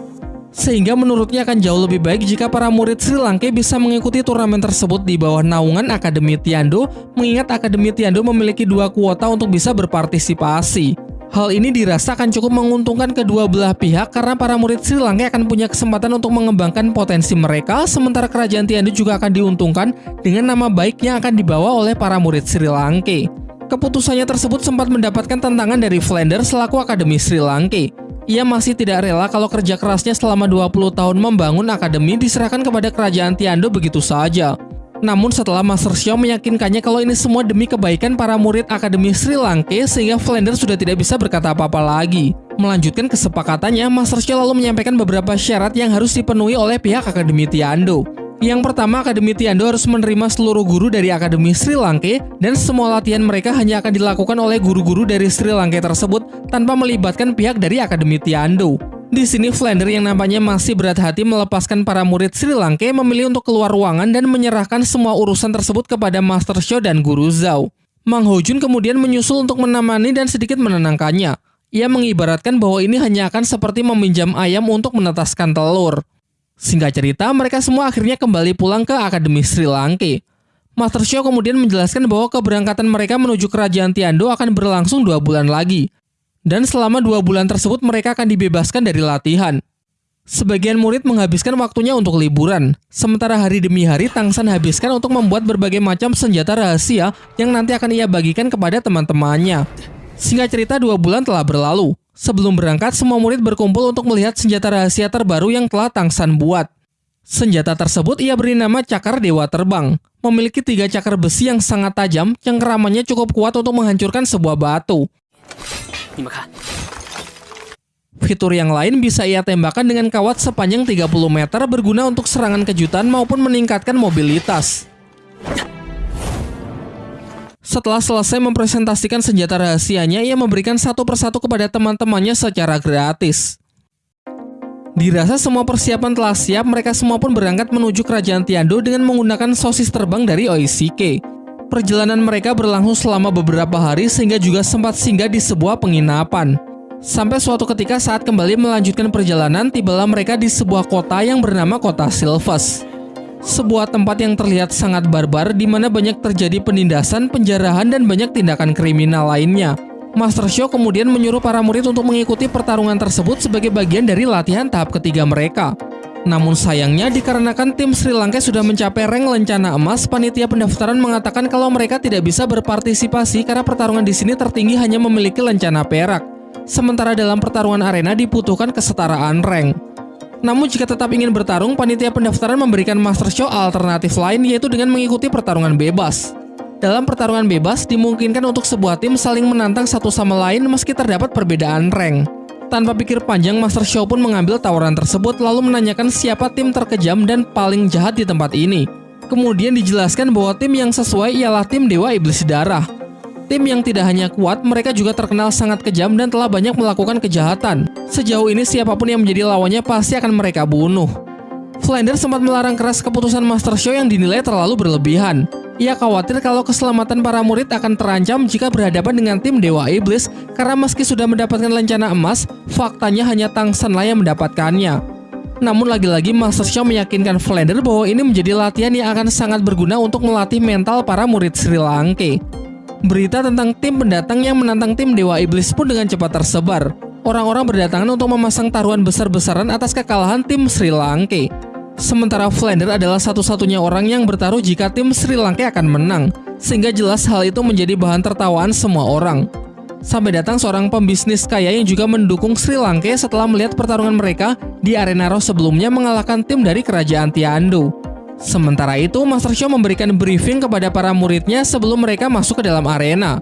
Sehingga menurutnya akan jauh lebih baik jika para murid Sri Lanka bisa mengikuti turnamen tersebut di bawah naungan Akademi Tiando, mengingat Akademi Tiando memiliki dua kuota untuk bisa berpartisipasi. Hal ini dirasakan cukup menguntungkan kedua belah pihak karena para murid Sri Lanka akan punya kesempatan untuk mengembangkan potensi mereka, sementara kerajaan Tiandu juga akan diuntungkan dengan nama baik yang akan dibawa oleh para murid Sri Lanka. Keputusannya tersebut sempat mendapatkan tantangan dari Flander selaku Akademi Sri Lanka. Ia masih tidak rela kalau kerja kerasnya selama 20 tahun membangun akademi diserahkan kepada kerajaan Tiando begitu saja. Namun setelah Master Xiao meyakinkannya kalau ini semua demi kebaikan para murid Akademi Sri Lanka sehingga Flander sudah tidak bisa berkata apa-apa lagi. Melanjutkan kesepakatannya, Master Xiao lalu menyampaikan beberapa syarat yang harus dipenuhi oleh pihak Akademi Tiando. Yang pertama, Akademi Tiando harus menerima seluruh guru dari Akademi Sri Lanka dan semua latihan mereka hanya akan dilakukan oleh guru-guru dari Sri Lanka tersebut tanpa melibatkan pihak dari Akademi Tiando. Di sini Flander yang nampaknya masih berat hati melepaskan para murid Sri Lanka memilih untuk keluar ruangan dan menyerahkan semua urusan tersebut kepada Master Xiao dan Guru Zhao. Mang Hojun kemudian menyusul untuk menemani dan sedikit menenangkannya. Ia mengibaratkan bahwa ini hanya akan seperti meminjam ayam untuk menetaskan telur. Singkat cerita, mereka semua akhirnya kembali pulang ke Akademi Sri Lanka. Master Xiao kemudian menjelaskan bahwa keberangkatan mereka menuju kerajaan Tiando akan berlangsung dua bulan lagi. Dan selama dua bulan tersebut mereka akan dibebaskan dari latihan. Sebagian murid menghabiskan waktunya untuk liburan, sementara hari demi hari Tangsan habiskan untuk membuat berbagai macam senjata rahasia yang nanti akan ia bagikan kepada teman-temannya. Singkat cerita dua bulan telah berlalu. Sebelum berangkat, semua murid berkumpul untuk melihat senjata rahasia terbaru yang telah Tang San buat. Senjata tersebut ia beri nama Cakar Dewa Terbang. Memiliki tiga cakar besi yang sangat tajam, yang keramannya cukup kuat untuk menghancurkan sebuah batu. Fitur yang lain bisa ia tembakan dengan kawat sepanjang 30 meter berguna untuk serangan kejutan maupun meningkatkan mobilitas. Setelah selesai mempresentasikan senjata rahasianya, ia memberikan satu persatu kepada teman-temannya secara gratis. Dirasa semua persiapan telah siap, mereka semua pun berangkat menuju kerajaan Tiando dengan menggunakan sosis terbang dari Oishike. Perjalanan mereka berlangsung selama beberapa hari sehingga juga sempat singgah di sebuah penginapan. Sampai suatu ketika saat kembali melanjutkan perjalanan, tibalah mereka di sebuah kota yang bernama Kota Silvas. Sebuah tempat yang terlihat sangat barbar di mana banyak terjadi penindasan, penjarahan, dan banyak tindakan kriminal lainnya. Master Show kemudian menyuruh para murid untuk mengikuti pertarungan tersebut sebagai bagian dari latihan tahap ketiga mereka. Namun sayangnya dikarenakan tim Sri Lanka sudah mencapai rank lencana emas, panitia pendaftaran mengatakan kalau mereka tidak bisa berpartisipasi karena pertarungan di sini tertinggi hanya memiliki lencana perak. Sementara dalam pertarungan arena dibutuhkan kesetaraan rank. Namun jika tetap ingin bertarung, panitia pendaftaran memberikan Master Show alternatif lain yaitu dengan mengikuti pertarungan bebas. Dalam pertarungan bebas, dimungkinkan untuk sebuah tim saling menantang satu sama lain meski terdapat perbedaan rank. Tanpa pikir panjang, Master Show pun mengambil tawaran tersebut lalu menanyakan siapa tim terkejam dan paling jahat di tempat ini. Kemudian dijelaskan bahwa tim yang sesuai ialah tim Dewa Iblis Darah. Tim yang tidak hanya kuat, mereka juga terkenal sangat kejam dan telah banyak melakukan kejahatan. Sejauh ini siapa pun yang menjadi lawannya pasti akan mereka bunuh. Flander sempat melarang keras keputusan Master Show yang dinilai terlalu berlebihan. Ia khawatir kalau keselamatan para murid akan terancam jika berhadapan dengan tim Dewa Iblis karena meski sudah mendapatkan lencana emas, faktanya hanya Tangsanlah yang mendapatkannya. Namun lagi-lagi Master Xiao meyakinkan Flander bahwa ini menjadi latihan yang akan sangat berguna untuk melatih mental para murid Sri Lanka. Berita tentang tim pendatang yang menantang tim Dewa Iblis pun dengan cepat tersebar. Orang-orang berdatangan untuk memasang taruhan besar-besaran atas kekalahan tim Sri Lanka. Sementara Flander adalah satu-satunya orang yang bertaruh jika tim Sri Lanka akan menang, sehingga jelas hal itu menjadi bahan tertawaan semua orang. Sampai datang seorang pembisnis kaya yang juga mendukung Sri Lanka setelah melihat pertarungan mereka di arena Raw sebelumnya mengalahkan tim dari kerajaan Tiando. Sementara itu, Master Show memberikan briefing kepada para muridnya sebelum mereka masuk ke dalam arena.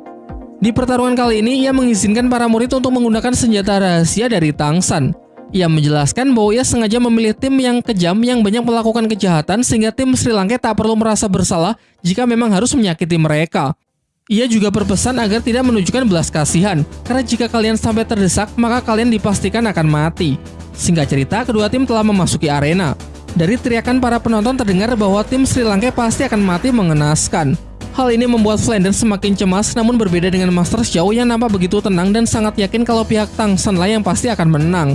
Di pertarungan kali ini, ia mengizinkan para murid untuk menggunakan senjata rahasia dari Tangsan. Ia menjelaskan bahwa ia sengaja memilih tim yang kejam yang banyak melakukan kejahatan sehingga tim Sri Lanka tak perlu merasa bersalah jika memang harus menyakiti mereka. Ia juga berpesan agar tidak menunjukkan belas kasihan, karena jika kalian sampai terdesak, maka kalian dipastikan akan mati. Singkat cerita, kedua tim telah memasuki arena. Dari teriakan para penonton terdengar bahwa tim Sri Lanka pasti akan mati mengenaskan. Hal ini membuat Flanders semakin cemas, namun berbeda dengan Master Xiao yang nampak begitu tenang dan sangat yakin kalau pihak Tang San lah yang pasti akan menang.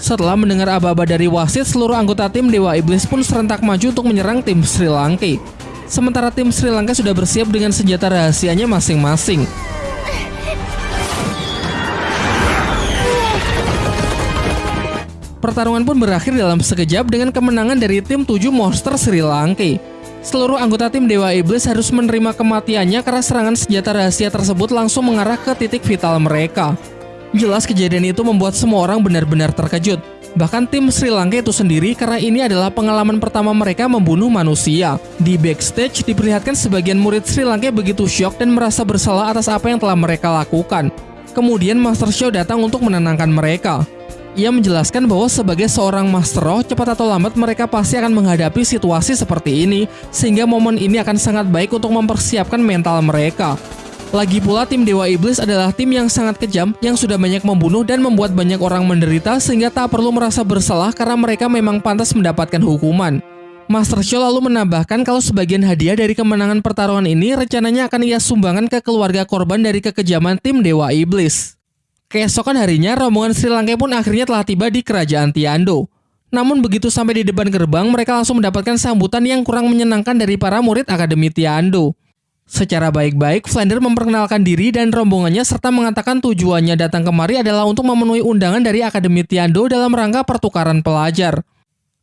Setelah mendengar aba-aba dari wasit, seluruh anggota tim Dewa Iblis pun serentak maju untuk menyerang tim Sri Lanka. Sementara tim Sri Lanka sudah bersiap dengan senjata rahasianya masing-masing. Pertarungan pun berakhir dalam sekejap dengan kemenangan dari tim 7 monster Sri Lanka. Seluruh anggota tim Dewa Iblis harus menerima kematiannya karena serangan senjata rahasia tersebut langsung mengarah ke titik vital mereka. Jelas kejadian itu membuat semua orang benar-benar terkejut. Bahkan tim Sri Lanka itu sendiri karena ini adalah pengalaman pertama mereka membunuh manusia. Di backstage diperlihatkan sebagian murid Sri Lanka begitu syok dan merasa bersalah atas apa yang telah mereka lakukan. Kemudian Master Show datang untuk menenangkan mereka. Ia menjelaskan bahwa sebagai seorang Master Roh, cepat atau lambat mereka pasti akan menghadapi situasi seperti ini, sehingga momen ini akan sangat baik untuk mempersiapkan mental mereka. Lagi pula tim Dewa Iblis adalah tim yang sangat kejam yang sudah banyak membunuh dan membuat banyak orang menderita sehingga tak perlu merasa bersalah karena mereka memang pantas mendapatkan hukuman. Master Show lalu menambahkan kalau sebagian hadiah dari kemenangan pertarungan ini rencananya akan ia sumbangkan ke keluarga korban dari kekejaman tim Dewa Iblis. Keesokan harinya, rombongan Sri Lanka pun akhirnya telah tiba di kerajaan Tiando. Namun begitu sampai di depan gerbang, mereka langsung mendapatkan sambutan yang kurang menyenangkan dari para murid Akademi Tiando. Secara baik-baik, Flander memperkenalkan diri dan rombongannya serta mengatakan tujuannya datang kemari adalah untuk memenuhi undangan dari Akademi Tiando dalam rangka pertukaran pelajar.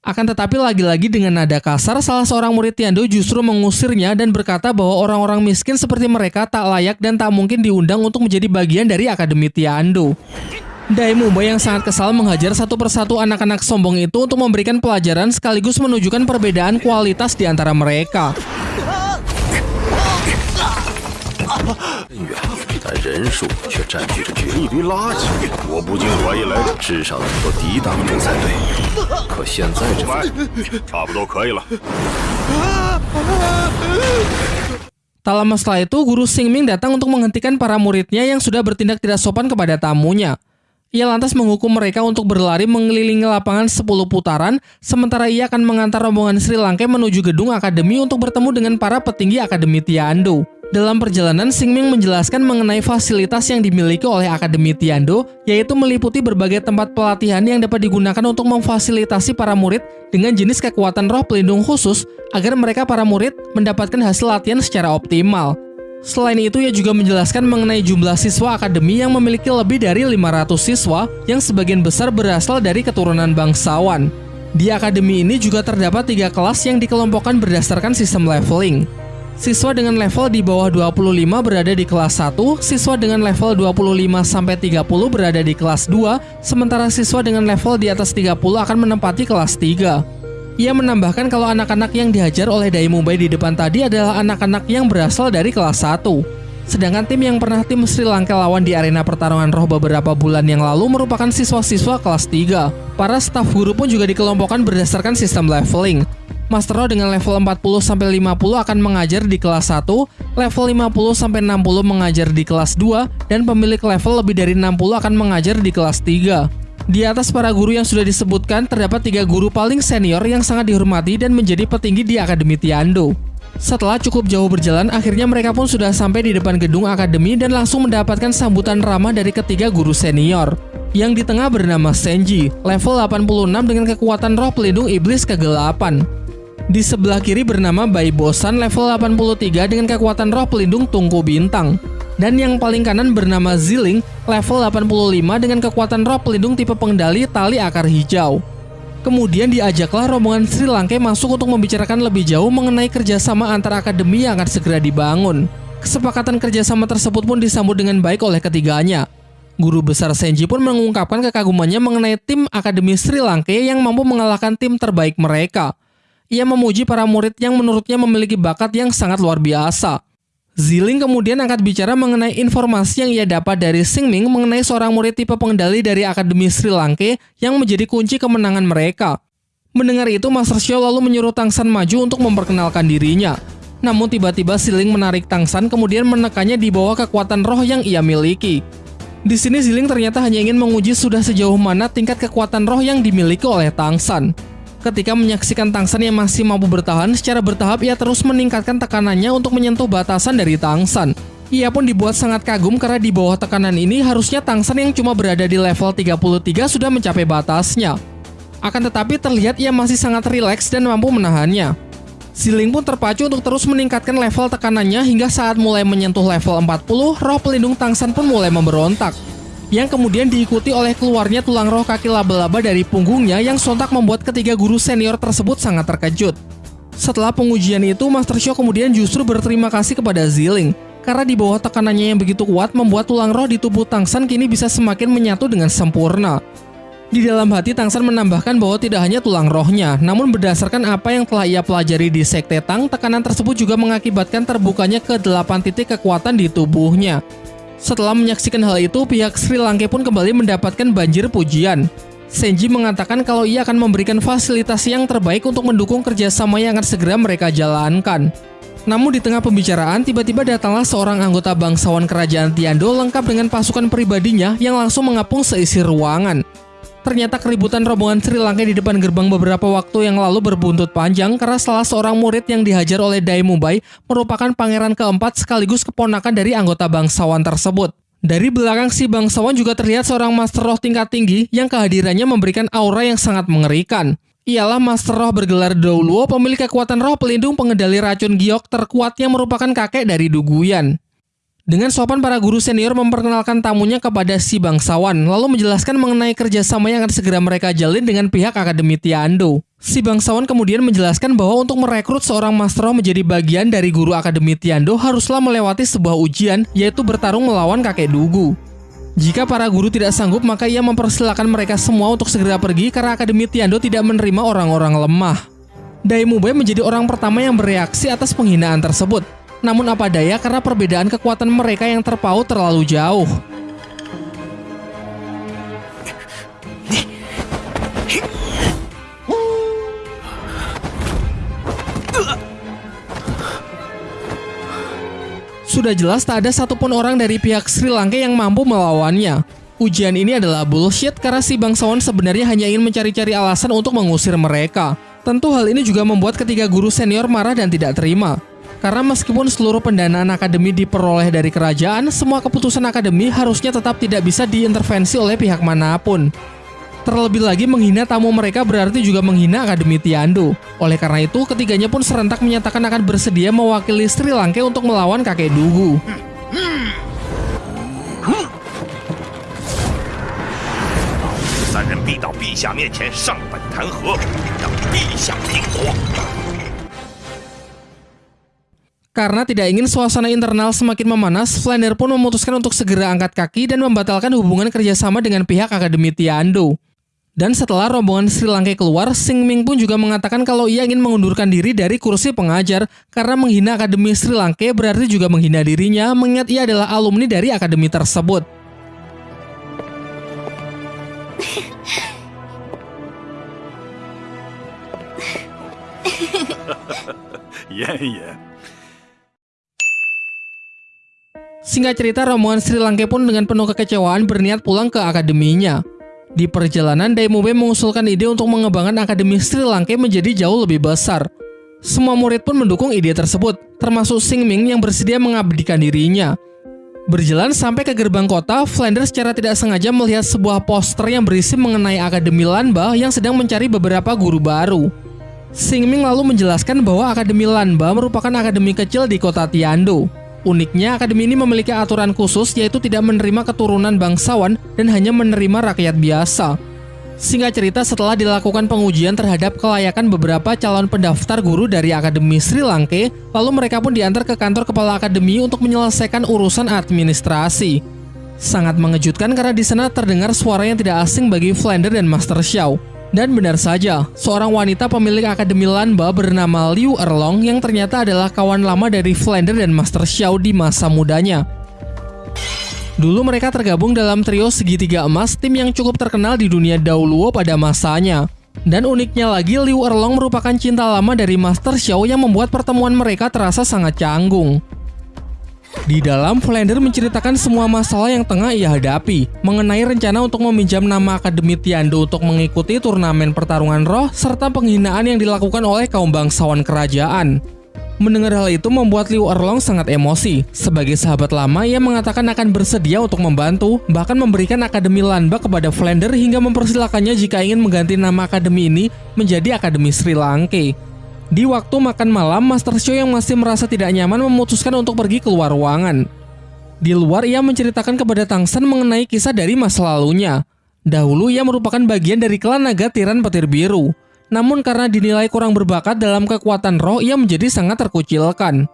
Akan tetapi lagi-lagi dengan nada kasar, salah seorang murid Tiando justru mengusirnya dan berkata bahwa orang-orang miskin seperti mereka tak layak dan tak mungkin diundang untuk menjadi bagian dari Akademi Tiando. Daimumba yang sangat kesal menghajar satu persatu anak-anak sombong itu untuk memberikan pelajaran sekaligus menunjukkan perbedaan kualitas di antara mereka. 但人数却占据着绝一堆垃圾。我不禁怀疑来，至少能够抵挡住才对。可现在这份差不多可以了。 Tak lama setelah itu, guru Xingming datang untuk menghentikan para muridnya yang sudah bertindak tidak sopan kepada tamunya. Ia lantas menghukum mereka untuk berlari mengelilingi lapangan 10 putaran, sementara ia akan mengantar rombongan Sri Lanka menuju gedung akademi untuk bertemu dengan para petinggi Akademi Tiando. Dalam perjalanan, Xingming menjelaskan mengenai fasilitas yang dimiliki oleh Akademi Tiando, yaitu meliputi berbagai tempat pelatihan yang dapat digunakan untuk memfasilitasi para murid dengan jenis kekuatan roh pelindung khusus agar mereka para murid mendapatkan hasil latihan secara optimal. Selain itu, ia juga menjelaskan mengenai jumlah siswa akademi yang memiliki lebih dari 500 siswa yang sebagian besar berasal dari keturunan bangsawan. Di akademi ini juga terdapat tiga kelas yang dikelompokkan berdasarkan sistem leveling. Siswa dengan level di bawah 25 berada di kelas 1, siswa dengan level 25 sampai 30 berada di kelas 2, sementara siswa dengan level di atas 30 akan menempati kelas 3. Ia menambahkan kalau anak-anak yang dihajar oleh Dai Mumbai di depan tadi adalah anak-anak yang berasal dari kelas 1. Sedangkan tim yang pernah tim Sri Lanka lawan di arena pertarungan roh beberapa bulan yang lalu merupakan siswa-siswa kelas 3. Para staf guru pun juga dikelompokkan berdasarkan sistem leveling. Master Roh dengan level 40-50 akan mengajar di kelas 1, level 50-60 mengajar di kelas 2, dan pemilik level lebih dari 60 akan mengajar di kelas 3. Di atas para guru yang sudah disebutkan, terdapat tiga guru paling senior yang sangat dihormati dan menjadi petinggi di Akademi Tiando. Setelah cukup jauh berjalan, akhirnya mereka pun sudah sampai di depan gedung akademi dan langsung mendapatkan sambutan ramah dari ketiga guru senior. Yang di tengah bernama Senji, level 86 dengan kekuatan roh pelindung iblis kegelapan. Di sebelah kiri bernama Bai Bosan level 83 dengan kekuatan roh pelindung tungku bintang. Dan yang paling kanan bernama Ziling level 85 dengan kekuatan roh pelindung tipe pengendali tali akar hijau. Kemudian diajaklah rombongan Sri Lanka masuk untuk membicarakan lebih jauh mengenai kerjasama antara akademi yang akan segera dibangun. Kesepakatan kerjasama tersebut pun disambut dengan baik oleh ketiganya. Guru besar Senji pun mengungkapkan kekagumannya mengenai tim Akademi Sri Lanka yang mampu mengalahkan tim terbaik mereka. Ia memuji para murid yang menurutnya memiliki bakat yang sangat luar biasa. Ziling kemudian angkat bicara mengenai informasi yang ia dapat dari Singming mengenai seorang murid tipe pengendali dari Akademi Sri Lanka yang menjadi kunci kemenangan mereka. Mendengar itu, Master Xiao lalu menyuruh Tangsan maju untuk memperkenalkan dirinya. Namun tiba-tiba Ziling menarik Tangsan kemudian menekannya di bawah kekuatan roh yang ia miliki. Di sini Ziling ternyata hanya ingin menguji sudah sejauh mana tingkat kekuatan roh yang dimiliki oleh Tangsan. Ketika menyaksikan Tangsan yang masih mampu bertahan, secara bertahap ia terus meningkatkan tekanannya untuk menyentuh batasan dari Tangsan. Ia pun dibuat sangat kagum karena di bawah tekanan ini harusnya Tangsan yang cuma berada di level 33 sudah mencapai batasnya. Akan tetapi terlihat ia masih sangat rileks dan mampu menahannya. Ziling pun terpacu untuk terus meningkatkan level tekanannya hingga saat mulai menyentuh level 40, roh pelindung Tangsan pun mulai memberontak yang kemudian diikuti oleh keluarnya tulang roh kaki laba-laba dari punggungnya yang sontak membuat ketiga guru senior tersebut sangat terkejut. Setelah pengujian itu, Master Xiao kemudian justru berterima kasih kepada Ziling, karena di bawah tekanannya yang begitu kuat membuat tulang roh di tubuh Tangsan kini bisa semakin menyatu dengan sempurna. Di dalam hati Tangsan menambahkan bahwa tidak hanya tulang rohnya, namun berdasarkan apa yang telah ia pelajari di Sekte Tang, tekanan tersebut juga mengakibatkan terbukanya ke 8 titik kekuatan di tubuhnya. Setelah menyaksikan hal itu, pihak Sri Lanka pun kembali mendapatkan banjir pujian. Senji mengatakan kalau ia akan memberikan fasilitas yang terbaik untuk mendukung kerjasama yang akan segera mereka jalankan. Namun di tengah pembicaraan, tiba-tiba datanglah seorang anggota bangsawan kerajaan Tiando lengkap dengan pasukan pribadinya yang langsung mengapung seisi ruangan. Ternyata keributan rombongan Sri Lanka di depan gerbang beberapa waktu yang lalu berbuntut panjang karena salah seorang murid yang dihajar oleh Dai Mumbai merupakan pangeran keempat sekaligus keponakan dari anggota bangsawan tersebut. Dari belakang si bangsawan juga terlihat seorang master roh tingkat tinggi yang kehadirannya memberikan aura yang sangat mengerikan. Ialah Master Roh bergelar Douluo, pemilik kekuatan roh pelindung pengendali racun giok terkuat yang merupakan kakek dari Duguyan. Dengan sopan para guru senior memperkenalkan tamunya kepada si bangsawan, lalu menjelaskan mengenai kerjasama yang akan segera mereka jalin dengan pihak Akademi Tiando. Si bangsawan kemudian menjelaskan bahwa untuk merekrut seorang master menjadi bagian dari guru Akademi Tiando haruslah melewati sebuah ujian, yaitu bertarung melawan kakek Dugu. Jika para guru tidak sanggup, maka ia mempersilahkan mereka semua untuk segera pergi karena Akademi Tiando tidak menerima orang-orang lemah. Dai Mubai menjadi orang pertama yang bereaksi atas penghinaan tersebut. Namun apa daya karena perbedaan kekuatan mereka yang terpaut terlalu jauh. Sudah jelas tak ada satupun orang dari pihak Sri Lanka yang mampu melawannya. Ujian ini adalah bullshit karena si bangsawan sebenarnya hanya ingin mencari-cari alasan untuk mengusir mereka. Tentu hal ini juga membuat ketiga guru senior marah dan tidak terima. Karena meskipun seluruh pendanaan akademi diperoleh dari kerajaan, semua keputusan akademi harusnya tetap tidak bisa diintervensi oleh pihak mana pun. Terlebih lagi menghina tamu mereka berarti juga menghina Akademi Tiando. Oleh karena itu, ketiganya pun serentak menyatakan akan bersedia mewakili Sri Lanka untuk melawan kakek Dugu. Karena tidak ingin suasana internal semakin memanas, Flander pun memutuskan untuk segera angkat kaki dan membatalkan hubungan kerjasama dengan pihak Akademi Tiando. Dan setelah rombongan Sri Lanka keluar, Sing Ming pun juga mengatakan kalau ia ingin mengundurkan diri dari kursi pengajar karena menghina Akademi Sri Lanka berarti juga menghina dirinya mengingat ia adalah alumni dari akademi tersebut. Ya, ya. Singkat cerita, rombongan Sri Lanka pun dengan penuh kekecewaan berniat pulang ke akademinya. Di perjalanan, Daimube mengusulkan ide untuk mengembangkan Akademi Sri Lanka menjadi jauh lebih besar. Semua murid pun mendukung ide tersebut, termasuk Sing Ming yang bersedia mengabdikan dirinya. Berjalan sampai ke gerbang kota, Flanders secara tidak sengaja melihat sebuah poster yang berisi mengenai Akademi Lanba yang sedang mencari beberapa guru baru. Sing Ming lalu menjelaskan bahwa Akademi Lanba merupakan akademi kecil di kota Tiando. Uniknya, akademi ini memiliki aturan khusus yaitu tidak menerima keturunan bangsawan dan hanya menerima rakyat biasa. Singkat cerita, setelah dilakukan pengujian terhadap kelayakan beberapa calon pendaftar guru dari Akademi Sri Lanka, lalu mereka pun diantar ke kantor kepala akademi untuk menyelesaikan urusan administrasi. Sangat mengejutkan karena di sana terdengar suara yang tidak asing bagi Flander dan Master Xiao. Dan benar saja, seorang wanita pemilik Akademi Lanba bernama Liu Erlong yang ternyata adalah kawan lama dari Flander dan Master Xiao di masa mudanya. Dulu mereka tergabung dalam trio segitiga emas, tim yang cukup terkenal di dunia Daoluo pada masanya. Dan uniknya lagi, Liu Erlong merupakan cinta lama dari Master Xiao yang membuat pertemuan mereka terasa sangat canggung. Di dalam, Flander menceritakan semua masalah yang tengah ia hadapi, mengenai rencana untuk meminjam nama Akademi Tiando untuk mengikuti turnamen pertarungan roh, serta penghinaan yang dilakukan oleh kaum bangsawan kerajaan. Mendengar hal itu membuat Liu Erlong sangat emosi. Sebagai sahabat lama, ia mengatakan akan bersedia untuk membantu, bahkan memberikan Akademi Lanba kepada Flander hingga mempersilahkannya jika ingin mengganti nama Akademi ini menjadi Akademi Sri Lanka. Di waktu makan malam, Master Show yang masih merasa tidak nyaman memutuskan untuk pergi keluar ruangan. Di luar, ia menceritakan kepada Tangsan mengenai kisah dari masa lalunya. Dahulu ia merupakan bagian dari klan naga tiran petir biru. Namun karena dinilai kurang berbakat dalam kekuatan roh, ia menjadi sangat terkucilkan.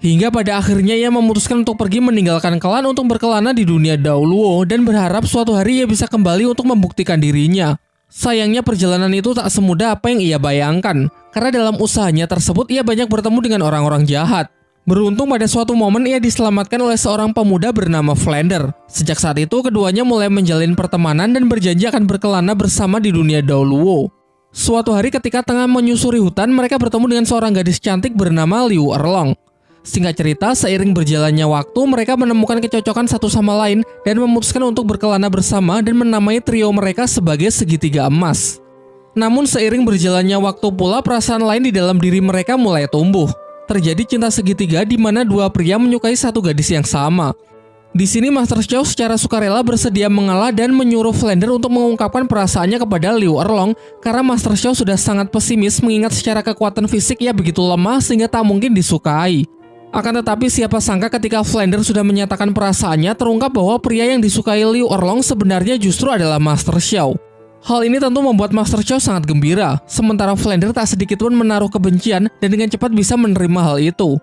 Hingga pada akhirnya ia memutuskan untuk pergi meninggalkan klan untuk berkelana di dunia Dauluo dan berharap suatu hari ia bisa kembali untuk membuktikan dirinya. Sayangnya perjalanan itu tak semudah apa yang ia bayangkan, karena dalam usahanya tersebut ia banyak bertemu dengan orang-orang jahat. Beruntung pada suatu momen ia diselamatkan oleh seorang pemuda bernama Flander. Sejak saat itu keduanya mulai menjalin pertemanan dan berjanji akan berkelana bersama di dunia Daoluo. Suatu hari ketika tengah menyusuri hutan, mereka bertemu dengan seorang gadis cantik bernama Liu Erlong. Singkat cerita, seiring berjalannya waktu, mereka menemukan kecocokan satu sama lain dan memutuskan untuk berkelana bersama dan menamai trio mereka sebagai segitiga emas. Namun seiring berjalannya waktu pula, perasaan lain di dalam diri mereka mulai tumbuh. Terjadi cinta segitiga di mana dua pria menyukai satu gadis yang sama. Di sini Master Chow secara sukarela bersedia mengalah dan menyuruh Flander untuk mengungkapkan perasaannya kepada Liu Erlong karena Master Chow sudah sangat pesimis mengingat secara kekuatan fisik ia begitu lemah sehingga tak mungkin disukai. Akan tetapi siapa sangka ketika Flander sudah menyatakan perasaannya terungkap bahwa pria yang disukai Liu Erlong sebenarnya justru adalah Master Xiao. Hal ini tentu membuat Master Xiao sangat gembira, sementara Flander tak sedikit pun menaruh kebencian dan dengan cepat bisa menerima hal itu.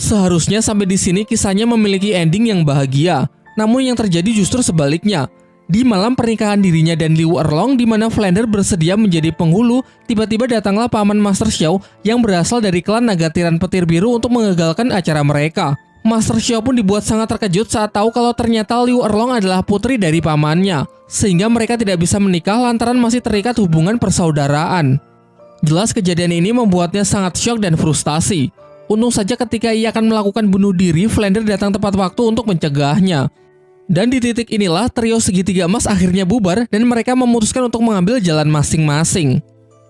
Seharusnya sampai di sini kisahnya memiliki ending yang bahagia, namun yang terjadi justru sebaliknya. Di malam pernikahan dirinya dan Liu Erlong di mana Flander bersedia menjadi penghulu, tiba-tiba datanglah paman Master Xiao yang berasal dari klan naga tiran petir biru untuk mengagalkan acara mereka. Master Xiao pun dibuat sangat terkejut saat tahu kalau ternyata Liu Erlong adalah putri dari pamannya, sehingga mereka tidak bisa menikah lantaran masih terikat hubungan persaudaraan. Jelas kejadian ini membuatnya sangat syok dan frustasi. Untung saja ketika ia akan melakukan bunuh diri, Flander datang tepat waktu untuk mencegahnya. Dan di titik inilah trio segitiga emas akhirnya bubar dan mereka memutuskan untuk mengambil jalan masing-masing.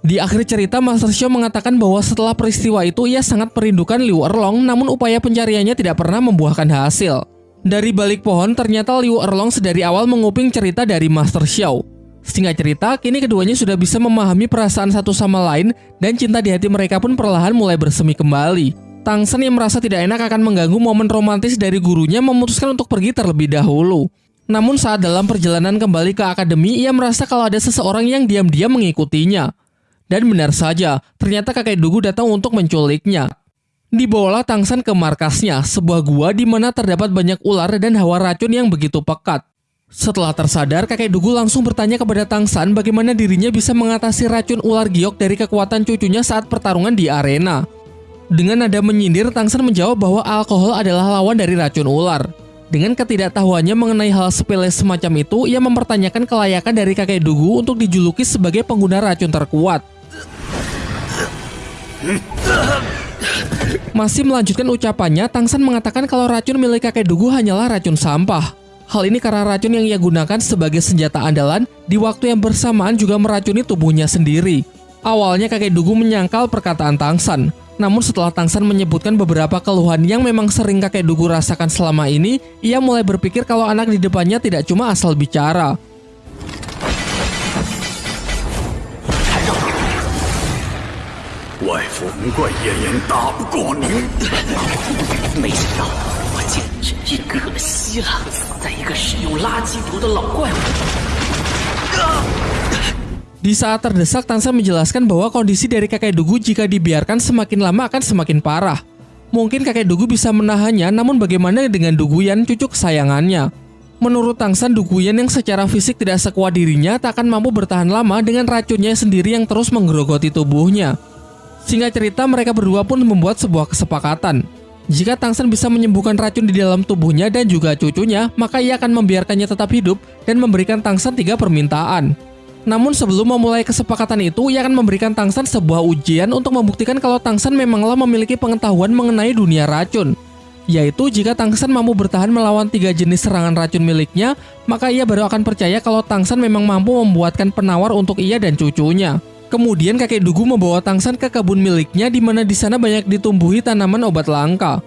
Di akhir cerita, Master Xiao mengatakan bahwa setelah peristiwa itu ia sangat merindukan Liu Erlong namun upaya pencariannya tidak pernah membuahkan hasil. Dari balik pohon, ternyata Liu Erlong sedari awal menguping cerita dari Master Xiao. Singkat cerita, kini keduanya sudah bisa memahami perasaan satu sama lain dan cinta di hati mereka pun perlahan mulai bersemi kembali. Tang Sen yang merasa tidak enak akan mengganggu momen romantis dari gurunya memutuskan untuk pergi terlebih dahulu. Namun saat dalam perjalanan kembali ke akademi, ia merasa kalau ada seseorang yang diam-diam mengikutinya. Dan benar saja, ternyata kakek Dugu datang untuk menculiknya. Dibawalah Tang Sen ke markasnya, sebuah gua di mana terdapat banyak ular dan hawa racun yang begitu pekat. Setelah tersadar, kakek Dugu langsung bertanya kepada Tang San bagaimana dirinya bisa mengatasi racun ular giok dari kekuatan cucunya saat pertarungan di arena. Dengan nada menyindir, Tangsan menjawab bahwa alkohol adalah lawan dari racun ular. Dengan ketidaktahuannya mengenai hal sepele semacam itu, ia mempertanyakan kelayakan dari kakek Dugu untuk dijuluki sebagai pengguna racun terkuat. Masih melanjutkan ucapannya, Tangsan mengatakan kalau racun milik kakek Dugu hanyalah racun sampah. Hal ini karena racun yang ia gunakan sebagai senjata andalan di waktu yang bersamaan juga meracuni tubuhnya sendiri. Awalnya kakek Dugu menyangkal perkataan Tangsan, namun setelah Tangsan menyebutkan beberapa keluhan yang memang sering kakek Dugu rasakan selama ini, ia mulai berpikir kalau anak di depannya tidak cuma asal bicara. Di saat terdesak, Tansa menjelaskan bahwa kondisi dari kakek Dugu jika dibiarkan semakin lama akan semakin parah. Mungkin kakek Dugu bisa menahannya, namun bagaimana dengan Duguyan, cucu kesayangannya? Menurut Tangsan, Duguyan yang secara fisik tidak sekuat dirinya tak akan mampu bertahan lama dengan racunnya sendiri yang terus menggerogoti tubuhnya. Singkat cerita, mereka berdua pun membuat sebuah kesepakatan. Jika Tangsan bisa menyembuhkan racun di dalam tubuhnya dan juga cucunya, maka ia akan membiarkannya tetap hidup dan memberikan Tangsan tiga permintaan. Namun sebelum memulai kesepakatan itu, ia akan memberikan Tangsan sebuah ujian untuk membuktikan kalau Tangsan memanglah memiliki pengetahuan mengenai dunia racun. Yaitu jika Tangsan mampu bertahan melawan tiga jenis serangan racun miliknya, maka ia baru akan percaya kalau Tangsan memang mampu membuatkan penawar untuk ia dan cucunya. Kemudian kakek Dugu membawa Tangsan ke kebun miliknya di mana di sana banyak ditumbuhi tanaman obat langka.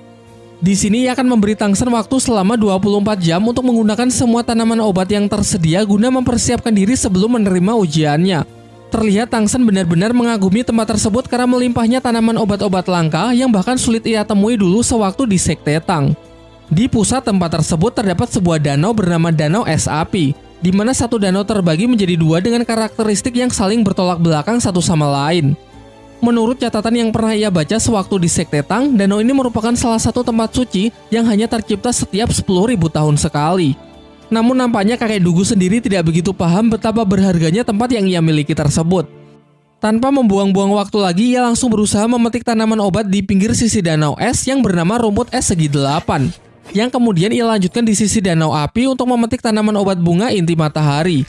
Di sini ia akan memberi Tangsan waktu selama 24 jam untuk menggunakan semua tanaman obat yang tersedia guna mempersiapkan diri sebelum menerima ujiannya. Terlihat Tangsan benar-benar mengagumi tempat tersebut karena melimpahnya tanaman obat-obat langka yang bahkan sulit ia temui dulu sewaktu di Sekte Tang. Di pusat tempat tersebut terdapat sebuah danau bernama Danau Es Api, di mana satu danau terbagi menjadi dua dengan karakteristik yang saling bertolak belakang satu sama lain. Menurut catatan yang pernah ia baca sewaktu di Sekte Tang, danau ini merupakan salah satu tempat suci yang hanya tercipta setiap 10.000 tahun sekali. Namun nampaknya kakek Dugu sendiri tidak begitu paham betapa berharganya tempat yang ia miliki tersebut. Tanpa membuang-buang waktu lagi, ia langsung berusaha memetik tanaman obat di pinggir sisi danau es yang bernama rumput es segi delapan. Yang kemudian ia lanjutkan di sisi danau api untuk memetik tanaman obat bunga inti matahari.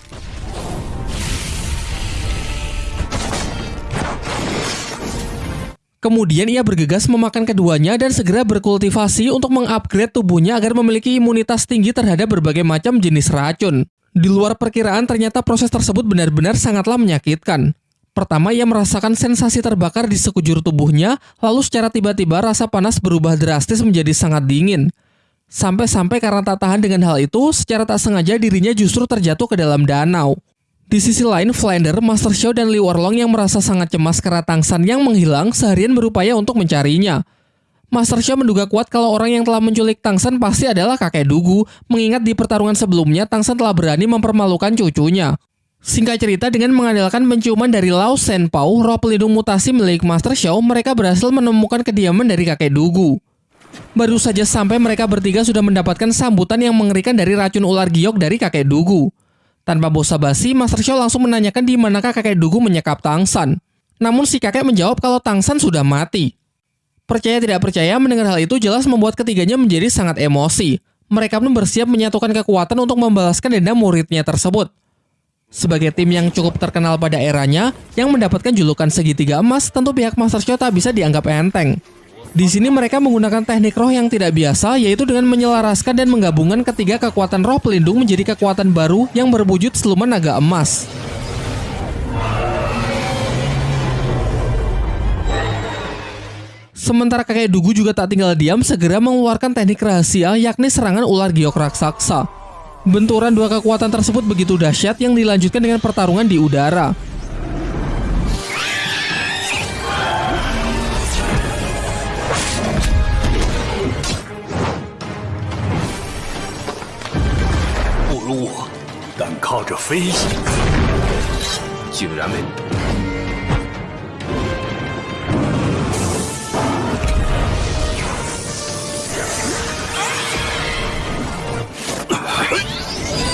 Kemudian ia bergegas memakan keduanya dan segera berkultivasi untuk mengupgrade tubuhnya agar memiliki imunitas tinggi terhadap berbagai macam jenis racun. Di luar perkiraan ternyata proses tersebut benar-benar sangatlah menyakitkan. Pertama ia merasakan sensasi terbakar di sekujur tubuhnya, lalu secara tiba-tiba rasa panas berubah drastis menjadi sangat dingin. Sampai-sampai karena tak tahan dengan hal itu, secara tak sengaja dirinya justru terjatuh ke dalam danau. Di sisi lain, Flander, Master Xiao, dan Liu Erlong yang merasa sangat cemas karena Tangsan yang menghilang seharian berupaya untuk mencarinya. Master Xiao menduga kuat kalau orang yang telah menculik Tangsan pasti adalah kakek Dugu, mengingat di pertarungan sebelumnya Tangsan telah berani mempermalukan cucunya. Singkat cerita, dengan mengandalkan penciuman dari Lao Pao, roh pelindung mutasi milik Master Xiao, mereka berhasil menemukan kediaman dari kakek Dugu. Baru saja sampai mereka bertiga sudah mendapatkan sambutan yang mengerikan dari racun ular giok dari kakek Dugu. Tanpa basa-basi, Master Xiao langsung menanyakan di manakah kakek Dugu menyekap Tangsan. Namun si kakek menjawab kalau Tangsan sudah mati. Percaya tidak percaya, mendengar hal itu jelas membuat ketiganya menjadi sangat emosi. Mereka pun bersiap menyatukan kekuatan untuk membalaskan dendam muridnya tersebut. Sebagai tim yang cukup terkenal pada eranya, yang mendapatkan julukan segitiga emas, tentu pihak Master Xiao tak bisa dianggap enteng. Di sini mereka menggunakan teknik roh yang tidak biasa, yaitu dengan menyelaraskan dan menggabungkan ketiga kekuatan roh pelindung menjadi kekuatan baru yang berwujud seluman naga emas. Sementara kakek Dugu juga tak tinggal diam segera mengeluarkan teknik rahasia yakni serangan ular giok raksasa. Benturan dua kekuatan tersebut begitu dahsyat yang dilanjutkan dengan pertarungan di udara. 这飞行竟然能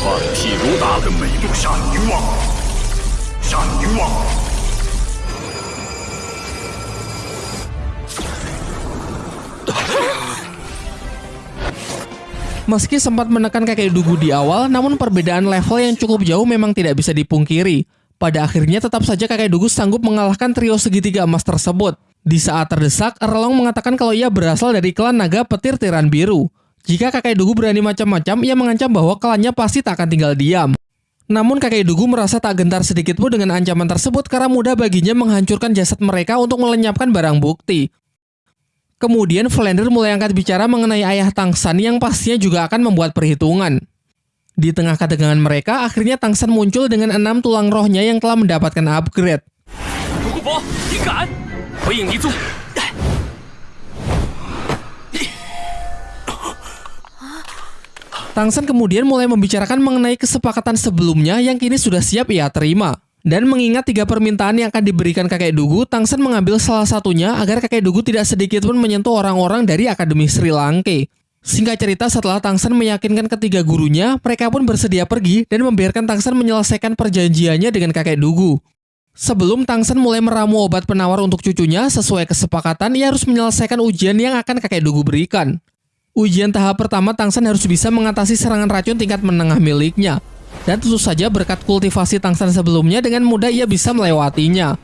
放屁如达的美杜莎凝望，战凝望。Meski sempat menekan kakek Dugu di awal, namun perbedaan level yang cukup jauh memang tidak bisa dipungkiri. Pada akhirnya tetap saja kakek Dugu sanggup mengalahkan trio segitiga emas tersebut. Di saat terdesak, Erlong mengatakan kalau ia berasal dari klan naga petir tiran biru. Jika kakek Dugu berani macam-macam, ia mengancam bahwa klannya pasti tak akan tinggal diam. Namun kakek Dugu merasa tak gentar sedikit pun dengan ancaman tersebut karena mudah baginya menghancurkan jasad mereka untuk melenyapkan barang bukti. Kemudian Flander mulai angkat bicara mengenai ayah Tangsan yang pastinya juga akan membuat perhitungan. Di tengah ketegangan mereka, akhirnya Tangsan muncul dengan enam tulang rohnya yang telah mendapatkan upgrade. Tangsan kemudian mulai membicarakan mengenai kesepakatan sebelumnya yang kini sudah siap ia terima. Dan mengingat tiga permintaan yang akan diberikan kakek Dugu, Tangsen mengambil salah satunya agar kakek Dugu tidak sedikit pun menyentuh orang-orang dari Akademi Sri Lanka. Singkat cerita, setelah Tangsen meyakinkan ketiga gurunya, mereka pun bersedia pergi dan membiarkan Tangsen menyelesaikan perjanjiannya dengan kakek Dugu. Sebelum Tangsen mulai meramu obat penawar untuk cucunya, sesuai kesepakatan, ia harus menyelesaikan ujian yang akan kakek Dugu berikan. Ujian tahap pertama, Tangsen harus bisa mengatasi serangan racun tingkat menengah miliknya. Dan tentu saja berkat kultivasi tangsan sebelumnya dengan mudah ia bisa melewatinya.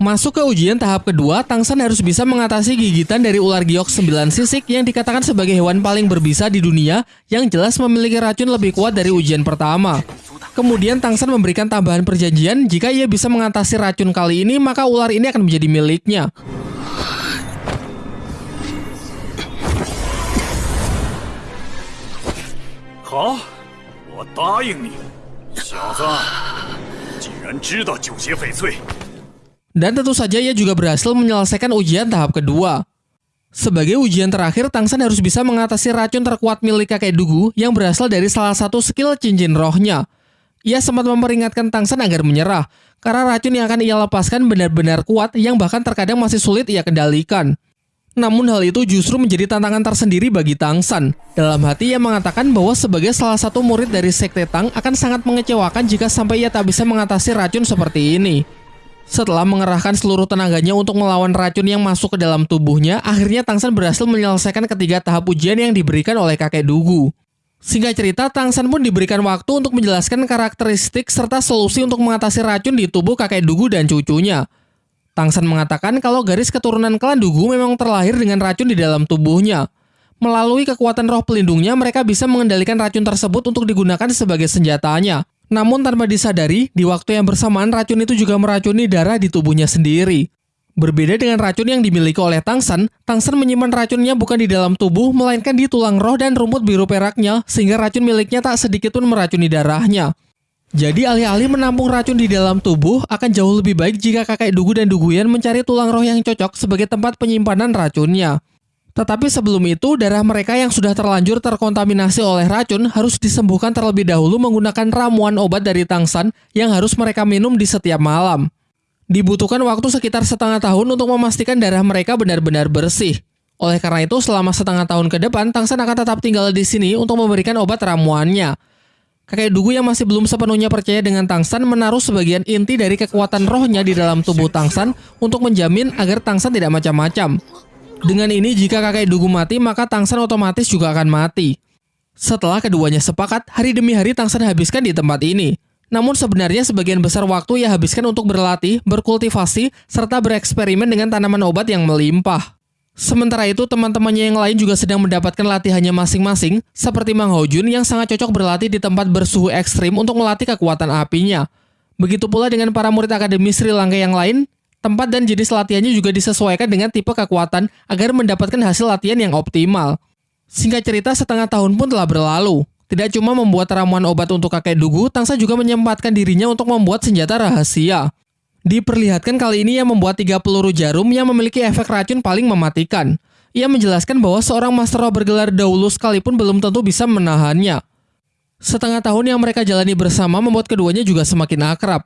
Masuk ke ujian tahap kedua, Tangsan harus bisa mengatasi gigitan dari ular giok 9 sisik yang dikatakan sebagai hewan paling berbisa di dunia yang jelas memiliki racun lebih kuat dari ujian pertama. Kemudian Tangsan memberikan tambahan perjanjian jika ia bisa mengatasi racun kali ini maka ular ini akan menjadi miliknya. Hah? 我答应你，小子，既然知道九邪翡翠，dan tentu saja ia juga berhasil menyelesaikan ujian tahap kedua. Sebagai ujian terakhir, Tangsan harus bisa mengatasi racun terkuat milik kakek Dugu yang berasal dari salah satu skill cincin rohnya. Ia sempat memperingatkan Tangsan agar menyerah, karena racun yang akan ia lepaskan benar-benar kuat yang bahkan terkadang masih sulit ia kendalikan. Namun hal itu justru menjadi tantangan tersendiri bagi Tang San. Dalam hati ia mengatakan bahwa sebagai salah satu murid dari Sekte Tang akan sangat mengecewakan jika sampai ia tak bisa mengatasi racun seperti ini. Setelah mengerahkan seluruh tenaganya untuk melawan racun yang masuk ke dalam tubuhnya, akhirnya Tang San berhasil menyelesaikan ketiga tahap ujian yang diberikan oleh kakek Dugu. Singkat cerita, Tang San pun diberikan waktu untuk menjelaskan karakteristik serta solusi untuk mengatasi racun di tubuh kakek Dugu dan cucunya. Tangsan mengatakan kalau garis keturunan klan Dugu memang terlahir dengan racun di dalam tubuhnya. Melalui kekuatan roh pelindungnya, mereka bisa mengendalikan racun tersebut untuk digunakan sebagai senjatanya. Namun tanpa disadari, di waktu yang bersamaan racun itu juga meracuni darah di tubuhnya sendiri. Berbeda dengan racun yang dimiliki oleh Tangsan, Tangsan menyimpan racunnya bukan di dalam tubuh, melainkan di tulang roh dan rumput biru peraknya, sehingga racun miliknya tak sedikit pun meracuni darahnya. Jadi alih-alih menampung racun di dalam tubuh, akan jauh lebih baik jika kakek Dugu dan Duguyan mencari tulang roh yang cocok sebagai tempat penyimpanan racunnya. Tetapi sebelum itu, darah mereka yang sudah terlanjur terkontaminasi oleh racun harus disembuhkan terlebih dahulu menggunakan ramuan obat dari Tangsan yang harus mereka minum di setiap malam. Dibutuhkan waktu sekitar setengah tahun untuk memastikan darah mereka benar-benar bersih. Oleh karena itu, selama setengah tahun ke depan, Tangsan akan tetap tinggal di sini untuk memberikan obat ramuannya. Kakek Dugu yang masih belum sepenuhnya percaya dengan Tangsan menaruh sebagian inti dari kekuatan rohnya di dalam tubuh Tangsan untuk menjamin agar Tangsan tidak macam-macam. Dengan ini jika kakek Dugu mati maka Tangsan otomatis juga akan mati. Setelah keduanya sepakat, hari demi hari Tangsan habiskan di tempat ini. Namun sebenarnya sebagian besar waktu ia habiskan untuk berlatih, berkultivasi, serta bereksperimen dengan tanaman obat yang melimpah. Sementara itu, teman-temannya yang lain juga sedang mendapatkan latihannya masing-masing, seperti Mang Hojun yang sangat cocok berlatih di tempat bersuhu ekstrim untuk melatih kekuatan apinya. Begitu pula dengan para murid Akademi Sri Lanka yang lain, tempat dan jenis latihannya juga disesuaikan dengan tipe kekuatan agar mendapatkan hasil latihan yang optimal. Singkat cerita, setengah tahun pun telah berlalu. Tidak cuma membuat ramuan obat untuk kakek Dugu, Tangsa juga menyempatkan dirinya untuk membuat senjata rahasia. Diperlihatkan kali ini ia membuat tiga peluru jarum yang memiliki efek racun paling mematikan. Ia menjelaskan bahwa seorang master roh bergelar dahulu sekalipun belum tentu bisa menahannya. Setengah tahun yang mereka jalani bersama membuat keduanya juga semakin akrab.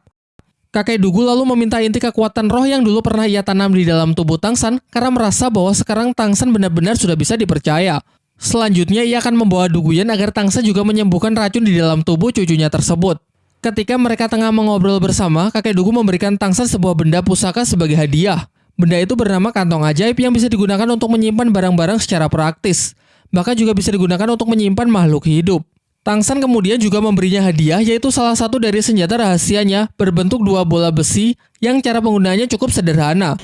Kakek Dugu lalu meminta inti kekuatan roh yang dulu pernah ia tanam di dalam tubuh Tangsan karena merasa bahwa sekarang Tangsan benar-benar sudah bisa dipercaya. Selanjutnya ia akan membawa Duguyan agar Tangsa juga menyembuhkan racun di dalam tubuh cucunya tersebut. Ketika mereka tengah mengobrol bersama, kakek Dugu memberikan Tangsa sebuah benda pusaka sebagai hadiah. Benda itu bernama kantong ajaib yang bisa digunakan untuk menyimpan barang-barang secara praktis. Bahkan juga bisa digunakan untuk menyimpan makhluk hidup. Tangsan kemudian juga memberinya hadiah yaitu salah satu dari senjata rahasianya berbentuk dua bola besi yang cara penggunaannya cukup sederhana.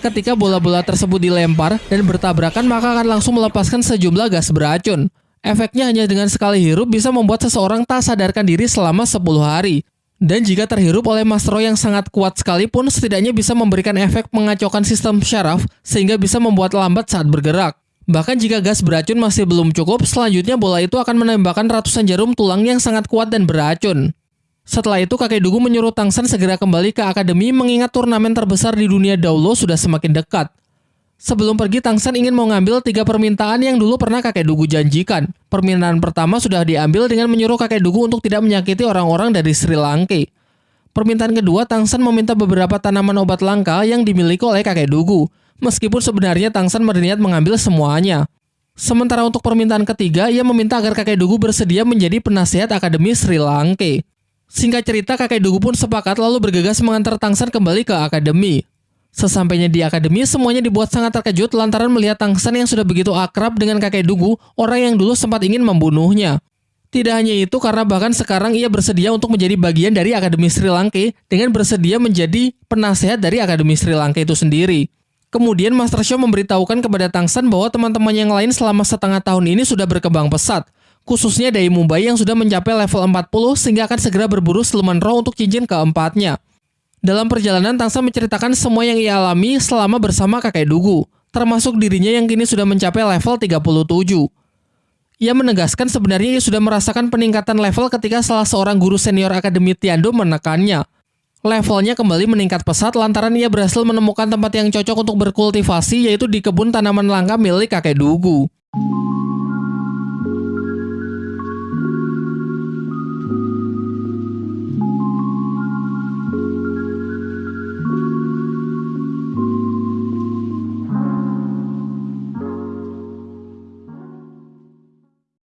Ketika bola-bola tersebut dilempar dan bertabrakan maka akan langsung melepaskan sejumlah gas beracun. Efeknya hanya dengan sekali hirup bisa membuat seseorang tak sadarkan diri selama 10 hari. Dan jika terhirup oleh Mastro yang sangat kuat sekalipun, setidaknya bisa memberikan efek mengacaukan sistem syaraf sehingga bisa membuat lambat saat bergerak. Bahkan jika gas beracun masih belum cukup, selanjutnya bola itu akan menembakkan ratusan jarum tulang yang sangat kuat dan beracun. Setelah itu kakek Dugu menyuruh Tangsan segera kembali ke akademi mengingat turnamen terbesar di dunia Daulo sudah semakin dekat. Sebelum pergi, Tangsan ingin mengambil tiga permintaan yang dulu pernah kakek Dugu janjikan. Permintaan pertama sudah diambil dengan menyuruh kakek Dugu untuk tidak menyakiti orang-orang dari Sri Lanka. Permintaan kedua, Tangsan meminta beberapa tanaman obat langka yang dimiliki oleh kakek Dugu. Meskipun sebenarnya Tangsan berniat mengambil semuanya. Sementara untuk permintaan ketiga, ia meminta agar kakek Dugu bersedia menjadi penasihat Akademi Sri Lanka. Singkat cerita, kakek Dugu pun sepakat lalu bergegas mengantar Tangsan kembali ke akademi. Sesampainya di akademi, semuanya dibuat sangat terkejut lantaran melihat Tangsan yang sudah begitu akrab dengan kakek Dugu, orang yang dulu sempat ingin membunuhnya. Tidak hanya itu, karena bahkan sekarang ia bersedia untuk menjadi bagian dari Akademi Sri Lanka dengan bersedia menjadi penasehat dari Akademi Sri Lanka itu sendiri. Kemudian Master Show memberitahukan kepada Tangsan bahwa teman-teman yang lain selama setengah tahun ini sudah berkembang pesat, khususnya dari Mumbai yang sudah mencapai level 40 sehingga akan segera berburu siluman roh untuk cincin keempatnya. Dalam perjalanan, Tangsa menceritakan semua yang ia alami selama bersama kakek Dugu, termasuk dirinya yang kini sudah mencapai level 37. Ia menegaskan sebenarnya ia sudah merasakan peningkatan level ketika salah seorang guru senior Akademi Tiando menekannya. Levelnya kembali meningkat pesat lantaran ia berhasil menemukan tempat yang cocok untuk berkultivasi yaitu di kebun tanaman langka milik kakek Dugu.